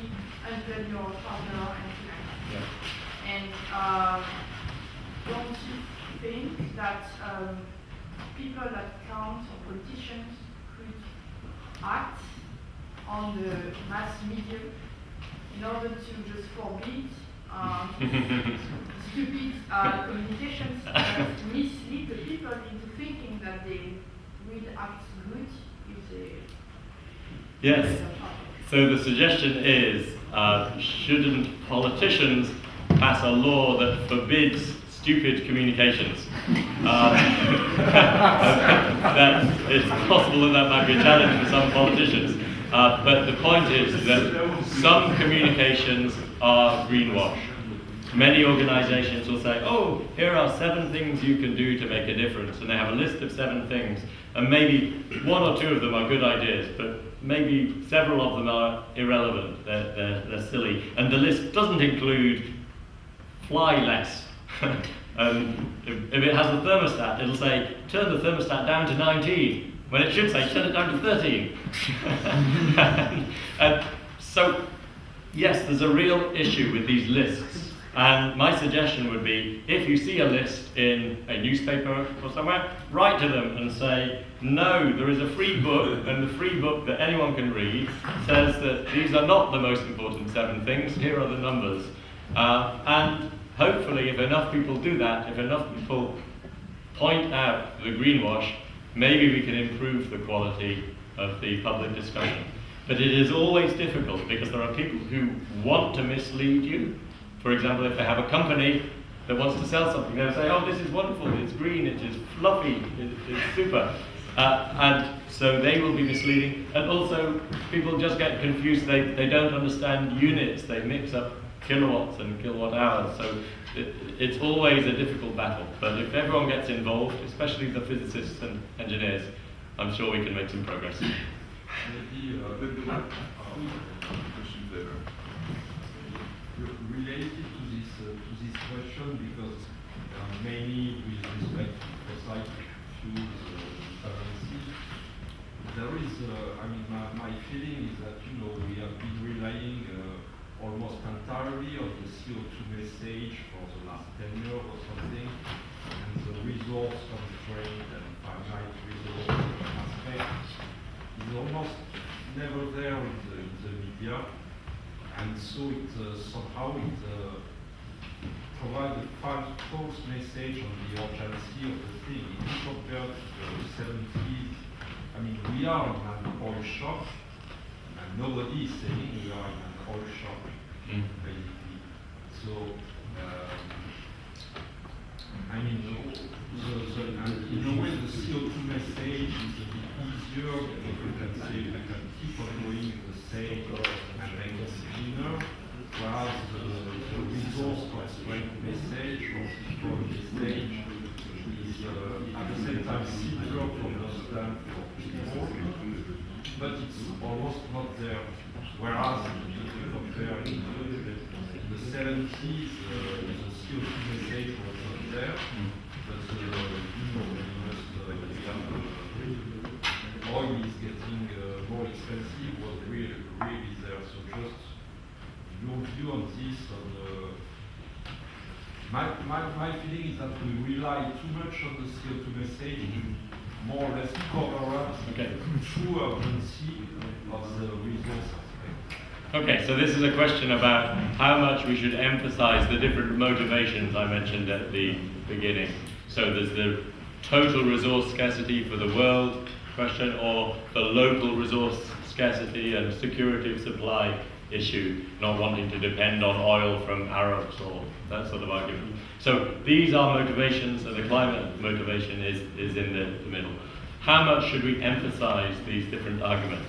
until your partner and things like that. Yeah. And um, don't you think that um, people that count or politicians could act on the mass media in order to just forbid um, stupid uh, communications that mislead the people into thinking that they will act good if they Yes. So the suggestion is, uh, shouldn't politicians pass a law that forbids stupid communications? Uh, that it's possible that that might be a challenge for some politicians. Uh, but the point is that some communications are greenwash. Many organizations will say, oh, here are seven things you can do to make a difference. And they have a list of seven things. And maybe one or two of them are good ideas, but maybe several of them are irrelevant. They're, they're, they're silly. And the list doesn't include fly less. um, if, if it has a thermostat, it'll say, turn the thermostat down to 19, when it should say, turn it down to 13. and so, yes, there's a real issue with these lists. And my suggestion would be, if you see a list in a newspaper or somewhere, write to them and say, no, there is a free book, and the free book that anyone can read says that these are not the most important seven things, here are the numbers. Uh, and hopefully, if enough people do that, if enough people point out the greenwash, maybe we can improve the quality of the public discussion. But it is always difficult because there are people who want to mislead you. For example, if they have a company that wants to sell something, they'll say, oh, this is wonderful, it's green, it is fluffy, it, it's super. Uh, and so they will be misleading. And also, people just get confused, they, they don't understand units, they mix up kilowatts and kilowatt hours. So it, it's always a difficult battle. But if everyone gets involved, especially the physicists and engineers, I'm sure we can make some progress. Related to this uh, to this question because uh, mainly with respect to fossil fuels uh, currency, there is, uh, I mean, my, my feeling is that you know we have been relying uh, almost entirely on the CO2 message for the last 10 years or something, and the resource constraint and finite resource aspect is almost never there in the, in the media and so it uh, somehow it uh, provides a false, message on the urgency of the thing. If you compare to the 70s, I mean, we are in an oil shock, and nobody is saying we are in an oil shock, Mm. basically. So, um, I mean, the, the, and in a way, the CO2 message is a bit easier because you can say you can keep on doing the same and make it cleaner, whereas the, the resource constraint message or the message is uh, at the same time simpler to understand for people, but it's almost not there. Whereas if you compare in the, the 70s, uh, the CO2 message was not there, but uh, you know, we must, uh, uh, oil is getting uh, more expensive was really, really there. So just your view on this, on the my, my, my feeling is that we rely too much on the CO2 message to more or less cover up Okay. the true urgency of the resource aspect. Okay, so this is a question about how much we should emphasize the different motivations I mentioned at the beginning. So there's the total resource scarcity for the world question or the local resource scarcity and security of supply issue, not wanting to depend on oil from Arabs or that sort of argument. So these are motivations and the climate motivation is, is in the, the middle. How much should we emphasize these different arguments?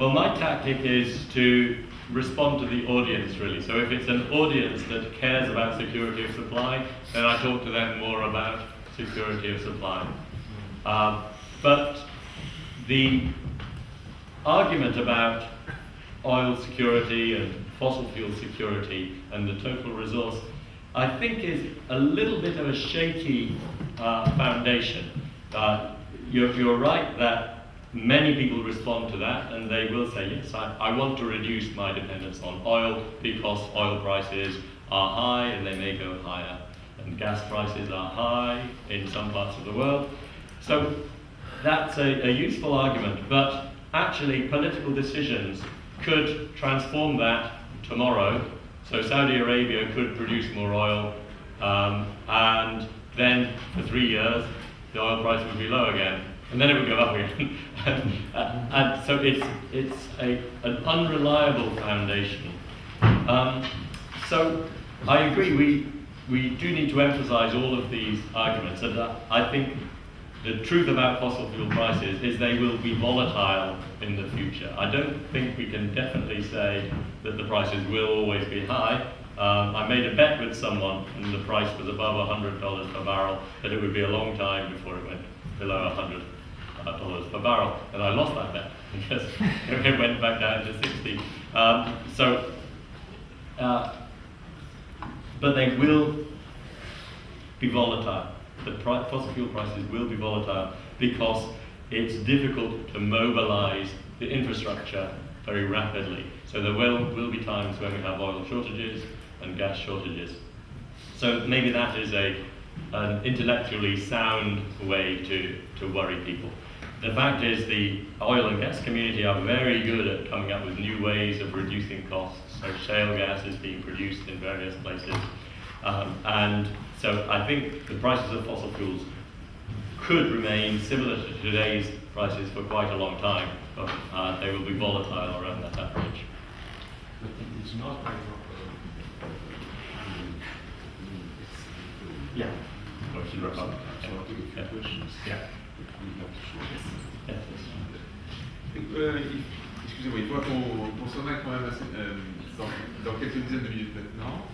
Well, my tactic is to respond to the audience really. So if it's an audience that cares about security of supply, then I talk to them more about security of supply. Um, but the argument about oil security and fossil fuel security and the total resource, I think is a little bit of a shaky uh, foundation. Uh, you're, you're right that many people respond to that and they will say, yes, I, I want to reduce my dependence on oil because oil prices are high and they may go higher. And gas prices are high in some parts of the world. So that's a, a useful argument, but actually political decisions could transform that tomorrow. So Saudi Arabia could produce more oil, um, and then for three years the oil price would be low again, and then it would go up again. and, so it's it's a, an unreliable foundation. Um, so I agree. We we do need to emphasise all of these arguments, and uh, I think the truth about fossil fuel prices is they will be volatile in the future. I don't think we can definitely say that the prices will always be high. Um, I made a bet with someone, and the price was above $100 per barrel, that it would be a long time before it went below $100 uh, per barrel, and I lost that bet because it went back down to 60. Um, so, uh, but they will be volatile the fossil fuel prices will be volatile because it's difficult to mobilize the infrastructure very rapidly. So there will, will be times when we have oil shortages and gas shortages. So maybe that is a, an intellectually sound way to, to worry people. The fact is the oil and gas community are very good at coming up with new ways of reducing costs. So shale gas is being produced in various places. Um, and so I think the prices of fossil fuels could remain similar to today's prices for quite a long time, but uh, they will be volatile around that average. But it's not like Yeah. Question wrap up. So I'll take a few questions. Yeah. Euh, Excusez-moi, il faudra qu'on s'en aille quand même assez, euh, dans, dans quelques dizaines de minutes maintenant.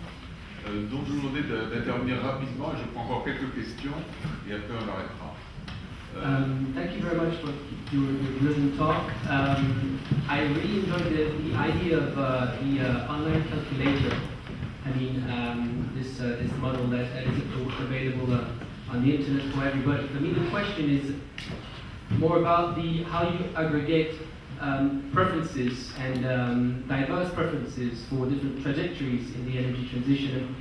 Euh, donc je vous demandais d'intervenir rapidement et je prends encore quelques questions et après on arrêtera. Euh, um, thank you very much for your, your talk. Um, I really enjoyed the, the idea of uh, the uh, online calculator. I mean, um, this uh, this model that is available uh, on the internet for everybody. For me, the question is more about the how you aggregate um, preferences and um, diverse preferences for different trajectories in the energy transition.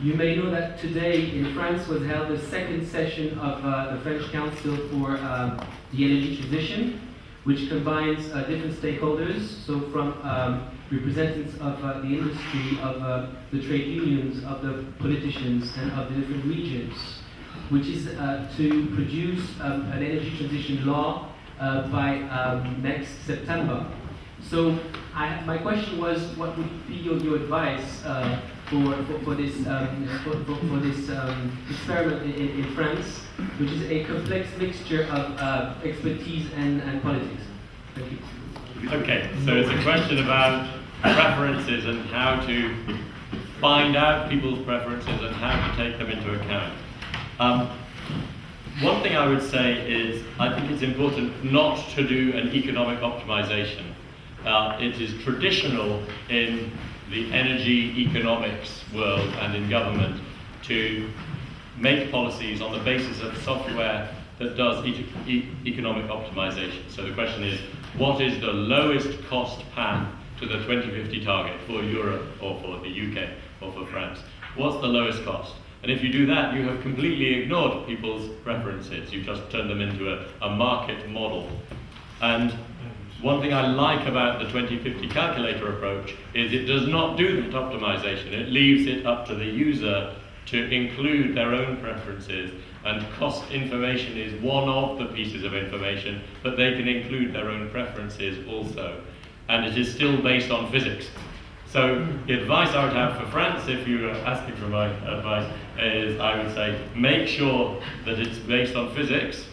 You may know that today in France was held the second session of uh, the French Council for uh, the Energy Transition, which combines uh, different stakeholders, so from um, representatives of uh, the industry, of uh, the trade unions, of the politicians, and of the different regions, which is uh, to produce um, an energy transition law uh, by um, next September. So I, my question was, what would be your, your advice uh, for, for, for, this, um, for, for, this um, experiment in, in, France, which is a complex mixture of uh, expertise and, and politics? Thank you. Okay, so it's a question about preferences and how to find out people's preferences and how to take them into account. Um, one thing I would say is I think it's important not to do an economic optimization. Uh, it is traditional in the energy economics world and in government to make policies on the basis of software that does e e economic optimization. So the question is, what is the lowest cost path to the 2050 target for Europe or for the UK or for France? What's the lowest cost? And if you do that, you have completely ignored people's preferences. You've just turned them into a, a market model. And one thing I like about the 2050 calculator approach is it does not do that optimization. It leaves it up to the user to include their own preferences. And cost information is one of the pieces of information, but they can include their own preferences also. And it is still based on physics. So the advice I would have for France, if you were asking for my advice, is I would say make sure that it's based on physics.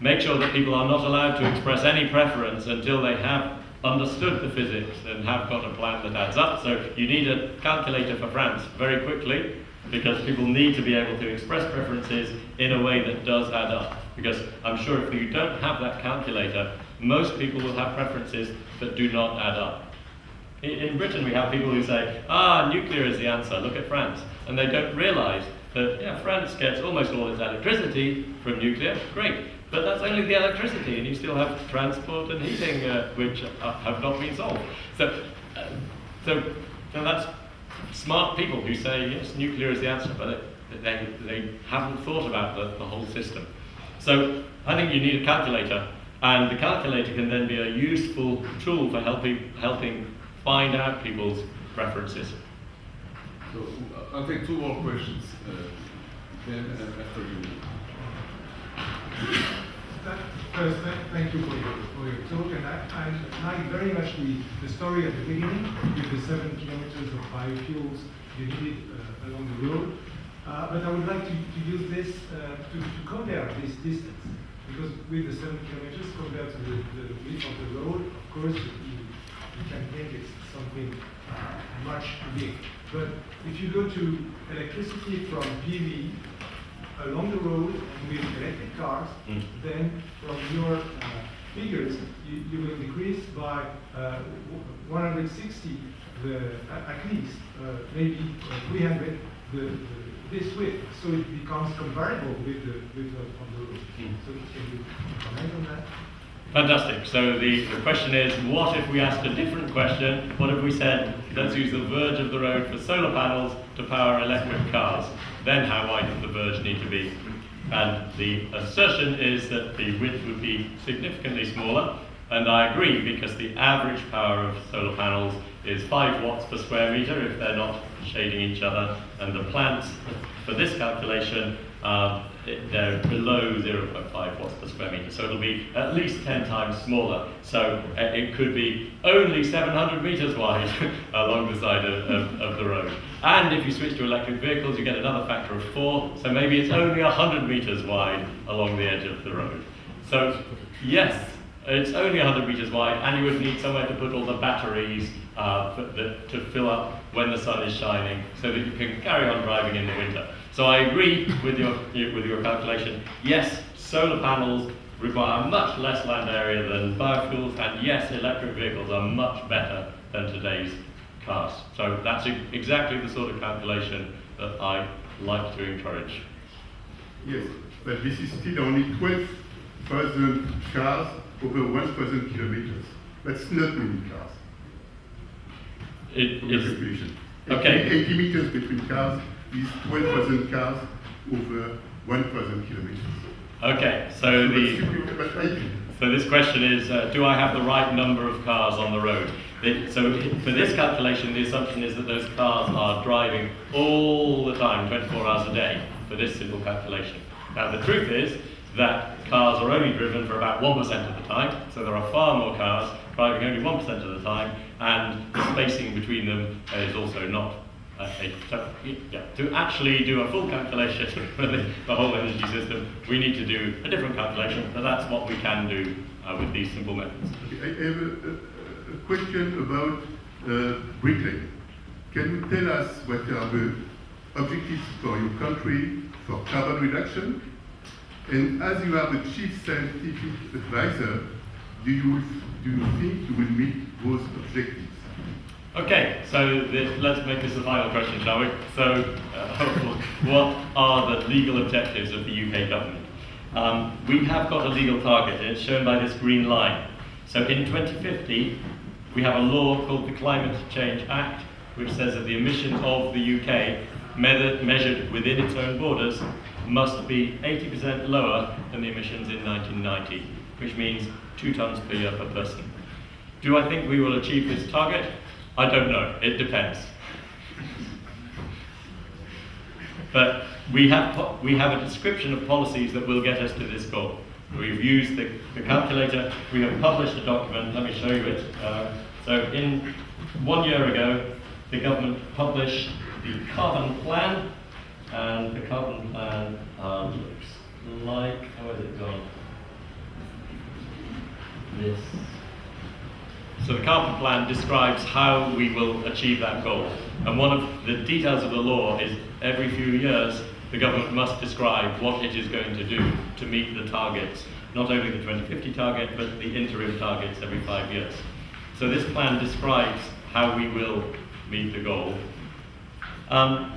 Make sure that people are not allowed to express any preference until they have understood the physics and have got a plan that adds up. So you need a calculator for France very quickly because people need to be able to express preferences in a way that does add up. Because I'm sure if you don't have that calculator, most people will have preferences that do not add up. In Britain, we have people who say, ah, nuclear is the answer, look at France. And they don't realize that yeah, France gets almost all its electricity from nuclear, great, but that's only the electricity, and you still have transport and heating uh, which uh, have not been solved. So, uh, so, so that's smart people who say yes, nuclear is the answer, but they, they haven't thought about the, the whole system. So I think you need a calculator, and the calculator can then be a useful tool for helping helping find out people's preferences. So I'll take two more questions. Uh, then uh, after you. First, thank you for your, for your talk, and I, I like very much the, the story at the beginning with the seven kilometers of biofuels you needed uh, along the road. Uh, but I would like to, to use this uh, to, to compare this distance, because with the seven kilometers compared to the, the width of the road, of course, you, you can think it's something uh, much big. But if you go to electricity from PV along the road and with electric cars, Mm. then from your uh, figures, you, you will decrease by uh, 160, the, at least, uh, maybe uh, 300, the, the, this width. So it becomes comparable with the width of the road. Mm. So can you comment on that? Fantastic. So the, the question is, what if we asked a different question? What if we said, let's use the verge of the road for solar panels to power electric cars? Then how wide does the verge need to be? And the assertion is that the width would be significantly smaller. And I agree because the average power of solar panels is 5 watts per square meter if they're not shading each other. And the plants, for this calculation, it- they're below 0.5 watts per square meter. So it'll be at least 10 times smaller. So uh, it could be only 700 meters wide along the side of, of, of the road. And if you switch to electric vehicles, you get another factor of 4. So maybe it's only 100 meters wide along the edge of the road. So yes, it's only 100 meters wide, and you would need somewhere to put all the batteries uh, the, to fill up when the sun is shining, so that you can carry on driving in the winter. So I agree with your with your calculation. Yes, solar panels require much less land area than biofuels, and yes, electric vehicles are much better than today's cars. So that's exactly the sort of calculation that I like to encourage. Yes, but this is still only 12,000 cars over 1,000 kilometers. That's not many cars. It is- okay. 80 80 meters between cars is 12,000 cars over 1,000 kilometers. Okay, so the so this question is, uh, do I have the right number of cars on the road? So for this calculation, the assumption is that those cars are driving all the time, 24 hours a day, for this simple calculation. Now the truth is that cars are only driven for about 1% of the time, so there are far more cars driving only 1% of the time, and the spacing between them is also not so, yeah, to actually do a full calculation for the, the whole energy system, we need to do a different calculation, but that's what we can do uh, with these simple methods. I have a, a, question about uh, bricklaying. Can you tell us what are the objectives for your country for carbon reduction? And as you are the chief scientific advisor, do you, do you think you will meet those objectives? Okay, so let's make this the final question, shall we? So, uh, what are the legal objectives of the UK government? Um, we have got a legal target, and it's shown by this green line. So, in 2050, we have a law called the Climate Change Act, which says that the emissions of the UK, me- measured within its own borders, must be 80% lower than the emissions in 1990, which means two tons per year per person. Do I think we will achieve this target? I don't know. It depends. but we have, we have a description of policies that will get us to this goal. We've used the, the calculator. We have published a document. Let me show you it. Uh, so, in one year ago, the government published the carbon plan, and the carbon plan uh, looks like how has it gone? This. So the carbon plan describes how we will achieve that goal. And one of the details of the law is every few years the government must describe what it is going to do to meet the targets, not only the 2050 target, but the interim targets every five years. So this plan describes how we will meet the goal. Um,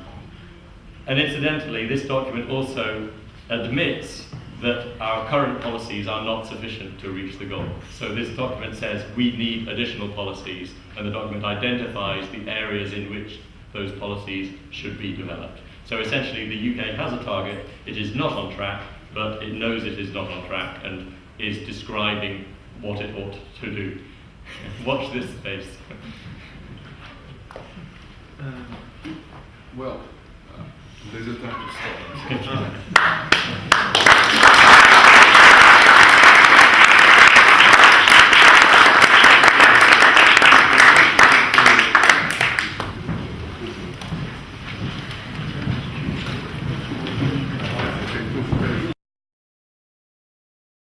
And incidentally, this document also admits that our current policies are not sufficient to reach the goal. So this document says we need additional policies, and the document identifies the areas in which those policies should be developed. So essentially, the UK has a target, it is not on track, but it knows it is not on track and is describing what it ought to do. Watch this space. Um, well, Beleza, tá?